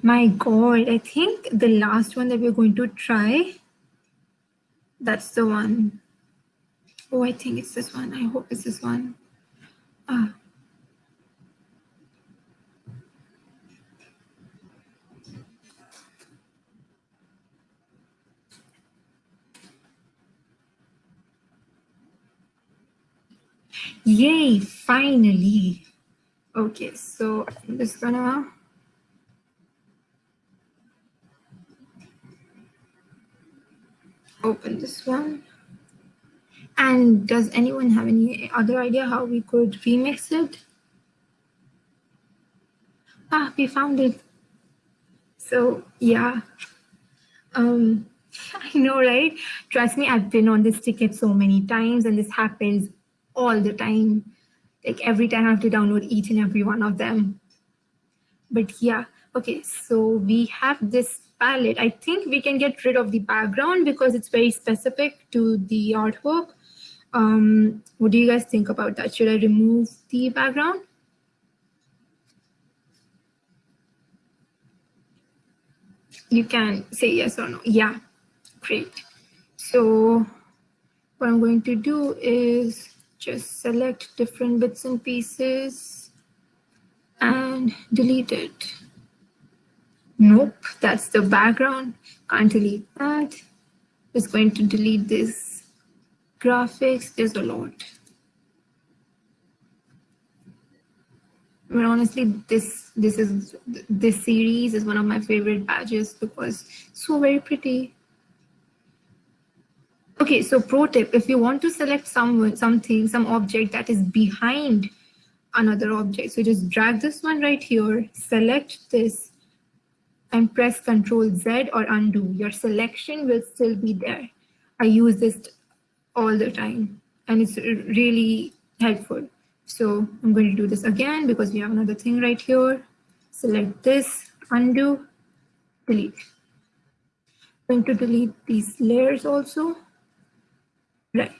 my God, I think the last one that we're going to try, that's the one. Oh, I think it's this one. I hope it's this one. Uh, Yay, finally. Okay, so I'm just gonna open this one. And does anyone have any other idea how we could remix it? Ah, we found it. So yeah, um, I know, right? Trust me, I've been on this ticket so many times and this happens all the time. Like every time I have to download each and every one of them. But yeah, okay, so we have this palette. I think we can get rid of the background because it's very specific to the artwork. Um, what do you guys think about that? Should I remove the background? You can say yes or no. Yeah, great. So what I'm going to do is just select different bits and pieces and delete it. Nope, that's the background. Can't delete that. Just going to delete this graphics. There's a lot. But honestly, this this is this series is one of my favorite badges because so very pretty. Okay, so pro tip, if you want to select someone, something, some object that is behind another object, so just drag this one right here, select this and press Control Z or undo. Your selection will still be there. I use this all the time and it's really helpful. So I'm going to do this again because we have another thing right here. Select this, undo, delete. I'm going to delete these layers also. Right.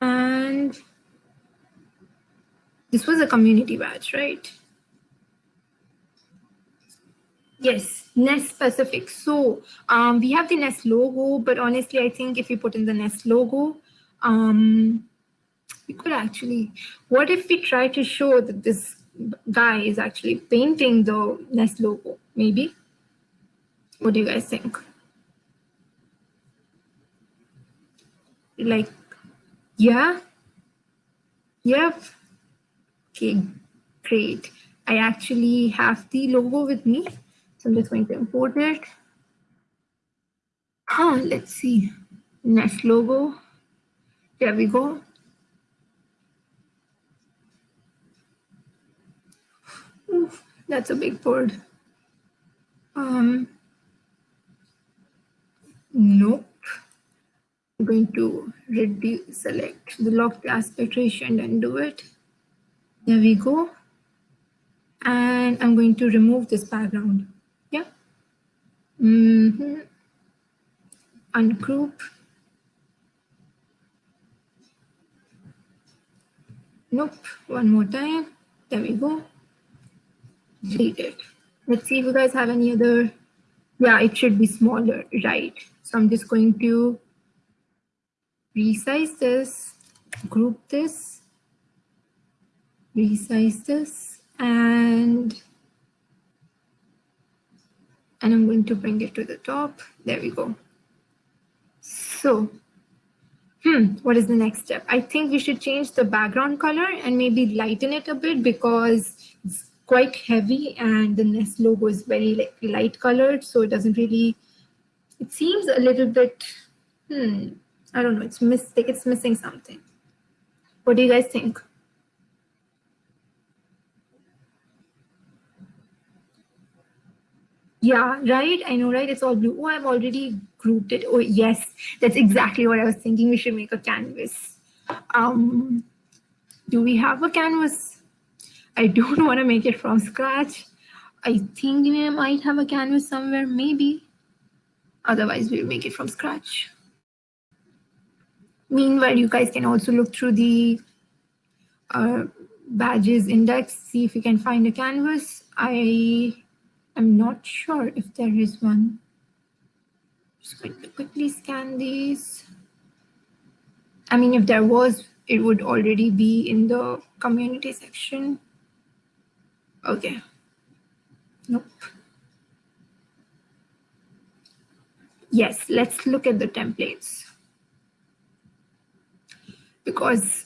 And this was a community badge, right? Yes, Nest specific. So um, we have the Nest logo, but honestly, I think if we put in the Nest logo, um, we could actually, what if we try to show that this guy is actually painting the Nest logo, maybe? What do you guys think? Like, yeah? Yep. Okay, great. I actually have the logo with me. So I'm just going to import it. Huh, let's see. Nest logo. There we go. Oof, that's a big board. Um, nope. I'm going to reduce, select the locked aspect ratio and undo it. There we go. And I'm going to remove this background. Yeah. Mm -hmm. ungroup. Nope, one more time. There we go. Delete it. Let's see if you guys have any other, yeah, it should be smaller, right? So I'm just going to resize this, group this, resize this, and and I'm going to bring it to the top. There we go. So, hmm, what is the next step? I think we should change the background color and maybe lighten it a bit because it's quite heavy and the Nest logo is very light colored. So it doesn't really, it seems a little bit, hmm, I don't know, it's miss, like it's missing something. What do you guys think? Yeah, right. I know, right? It's all blue. Oh, I've already grouped it. Oh, yes, that's exactly what I was thinking. We should make a canvas. Um, do we have a canvas? I don't want to make it from scratch. I think we might have a canvas somewhere, maybe. Otherwise, we'll make it from scratch. Meanwhile, you guys can also look through the uh, badges index, see if you can find a canvas. I I'm not sure if there is one. Just going to quickly scan these. I mean, if there was, it would already be in the community section. Okay. Nope. Yes, let's look at the templates. Because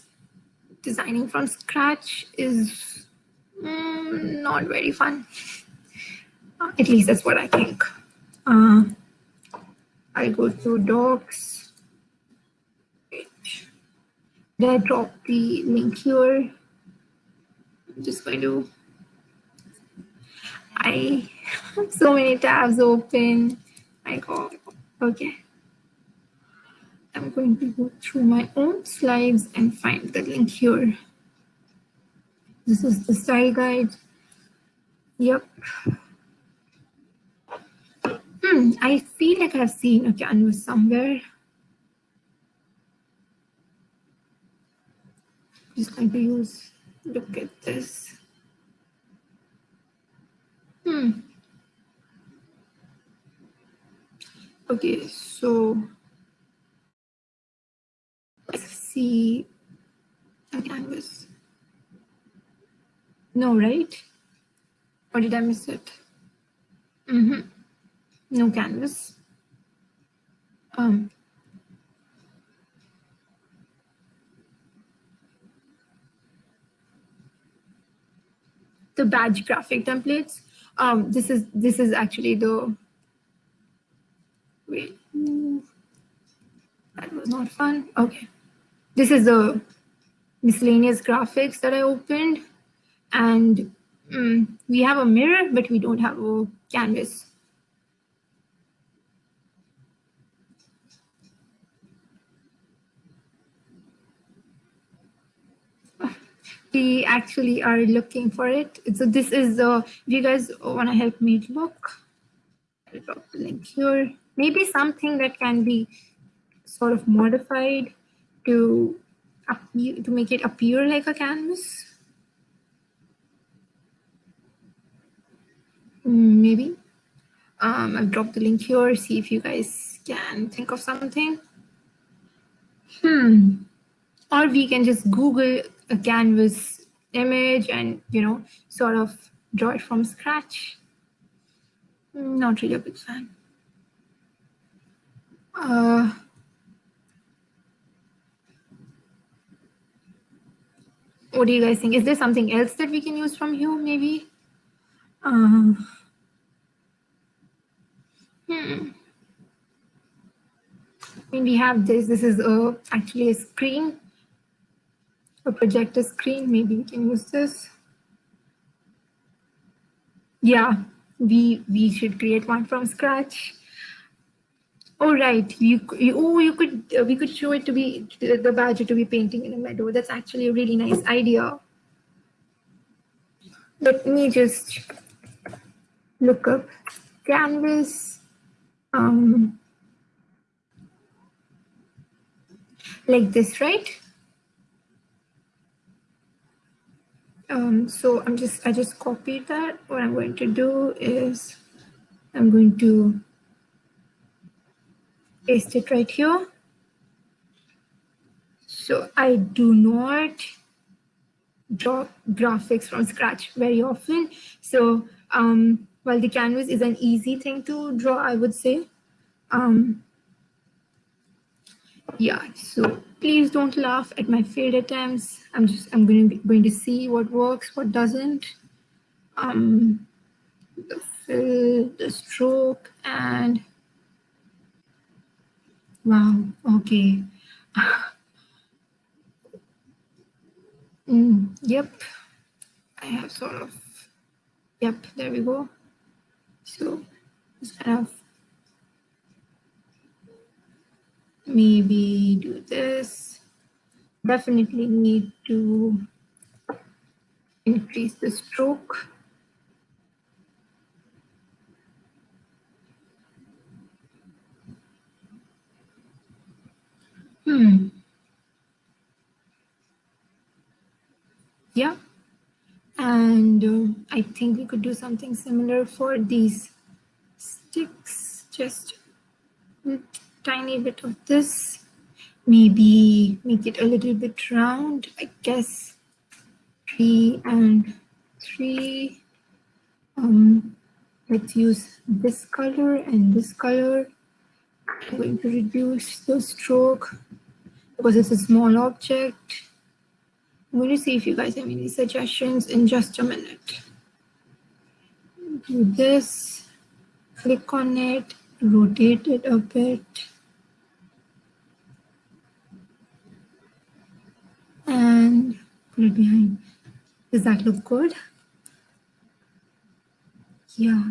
designing from scratch is mm, not very fun. At least that's what I think. Uh, I go to docs. Did I drop the link here? I'm just going to. I have so many tabs open. My God. Okay. I'm going to go through my own slides and find the link here. This is the style guide. Yep. Hmm, I feel like I've seen a canvas somewhere. Just going to use, look at this. Hmm. Okay, so see canvas. No, right? Or did I miss it? Mm-hmm no canvas. Um, the badge graphic templates. Um, this is this is actually the wait. That was not fun. Okay, this is the miscellaneous graphics that I opened, and um, we have a mirror, but we don't have a canvas. we actually are looking for it. So this is the, if you guys want to help me look, I'll drop the link here. Maybe something that can be sort of modified to to make it appear like a canvas. Hmm, maybe. Um, I've dropped the link here. See if you guys can think of something. Hmm. Or we can just Google a canvas image and, you know, sort of draw it from scratch. Not really a big fan. Uh, what do you guys think? Is there something else that we can use from here, maybe? Uh, hmm. I mean, we have this. This is a, actually a screen a projector screen. Maybe we can use this. Yeah, we we should create one from scratch. Oh right, you, you oh you could uh, we could show it to be the badger to be painting in a meadow. That's actually a really nice idea. Let me just look up canvas. Um, like this, right? Um, so I'm just, I just copied that. What I'm going to do is I'm going to paste it right here. So I do not draw graphics from scratch very often. So um, while the canvas is an easy thing to draw, I would say, um, yeah, so please don't laugh at my failed attempts. I'm just, I'm going to be going to see what works, what doesn't. Um, the fill, the stroke, and wow, okay. mm, yep, I have sort of, yep, there we go. So kind of maybe do this. Definitely need to increase the stroke. Hmm. Yeah. And uh, I think we could do something similar for these sticks, just a tiny bit of this, maybe make it a little bit round, I guess three and three. Um, let's use this color and this color. I'm going to reduce the stroke because it's a small object. I'm going to see if you guys have any suggestions in just a minute. Do this, click on it, rotate it a bit. and put it behind. Does that look good? Yeah.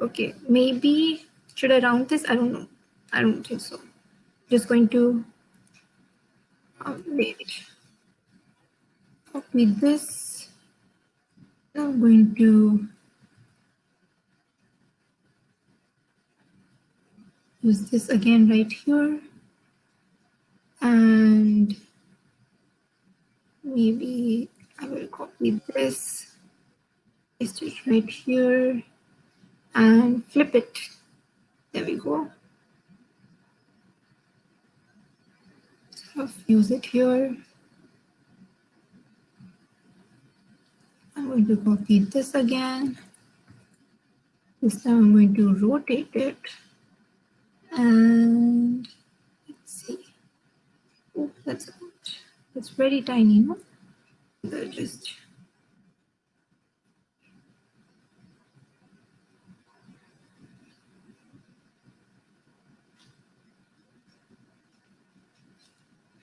Okay. Maybe should I round this? I don't know. I don't think so. Just going to um, wait. Copy this. I'm going to use this again right here and maybe I will copy this, paste it right here, and flip it. There we go. Use it here. I'm going to copy this again. This time I'm going to rotate it. And let's see. Oh, that's it's very tiny, no? Just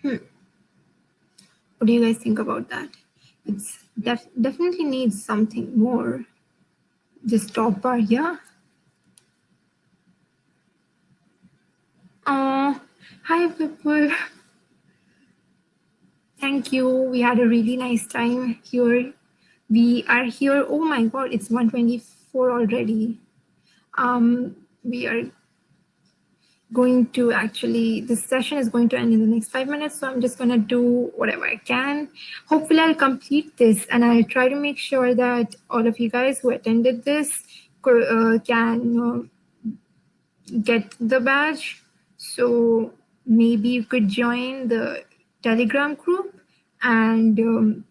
Hmm. What do you guys think about that? It's def definitely needs something more. This top bar here. Oh, hi people. Thank you. We had a really nice time here. We are here. Oh my God, it's 124 already. Um, we are going to actually, this session is going to end in the next five minutes. So I'm just going to do whatever I can. Hopefully I'll complete this and I'll try to make sure that all of you guys who attended this uh, can uh, get the badge. So maybe you could join the Telegram group and, um,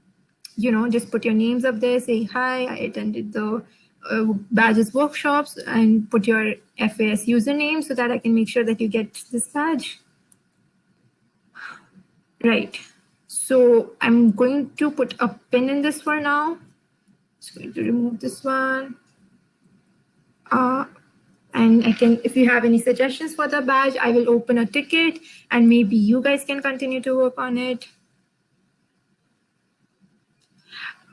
you know, just put your names up there, say, hi, I attended the uh, badges workshops and put your FAS username so that I can make sure that you get this badge. Right. So I'm going to put a pin in this for now. Just going to remove this one. Uh, and I can, if you have any suggestions for the badge, I will open a ticket and maybe you guys can continue to work on it.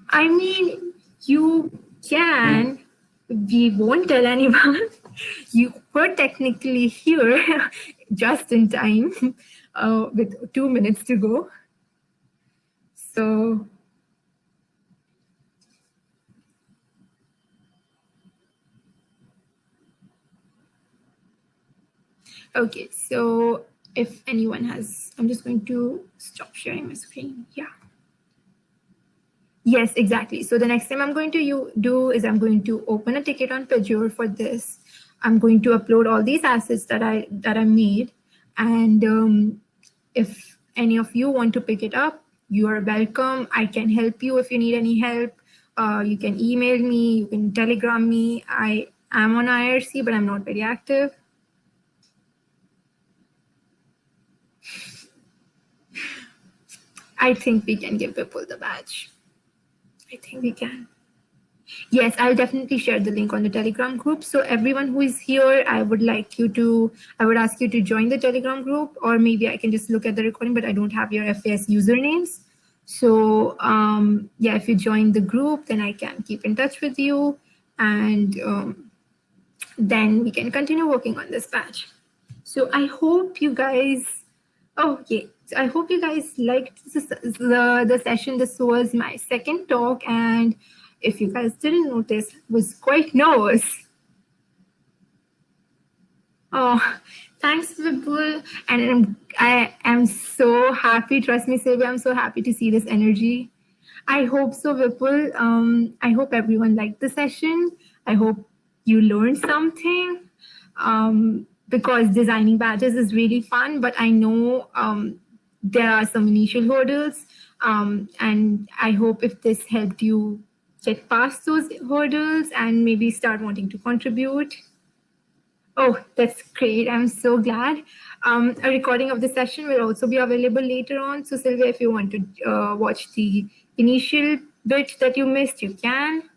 I mean, you can, we won't tell anyone. you were technically here just in time uh, with two minutes to go. So Okay, so if anyone has, I'm just going to stop sharing my screen. Yeah. Yes, exactly. So the next thing I'm going to do is I'm going to open a ticket on Pagure for this. I'm going to upload all these assets that I that I made. And um, if any of you want to pick it up, you are welcome. I can help you if you need any help. Uh, you can email me, you can telegram me. I am on IRC, but I'm not very active. I think we can give people the badge. I think we can. Yes, I'll definitely share the link on the Telegram group. So everyone who is here, I would like you to, I would ask you to join the Telegram group, or maybe I can just look at the recording, but I don't have your FAS usernames. So um, yeah, if you join the group, then I can keep in touch with you and um, then we can continue working on this patch. So I hope you guys, oh yeah, I hope you guys liked the, the session. This was my second talk and if you guys didn't notice, was quite nervous. Oh, thanks, Vipul. And I'm, I am so happy. Trust me, Sylvia, I'm so happy to see this energy. I hope so, Vipul. Um, I hope everyone liked the session. I hope you learned something um, because designing badges is really fun, but I know um, there are some initial hurdles. Um, and I hope if this helped you get past those hurdles and maybe start wanting to contribute. Oh, that's great. I'm so glad. Um, a recording of the session will also be available later on. So Sylvia, if you want to uh, watch the initial bit that you missed, you can.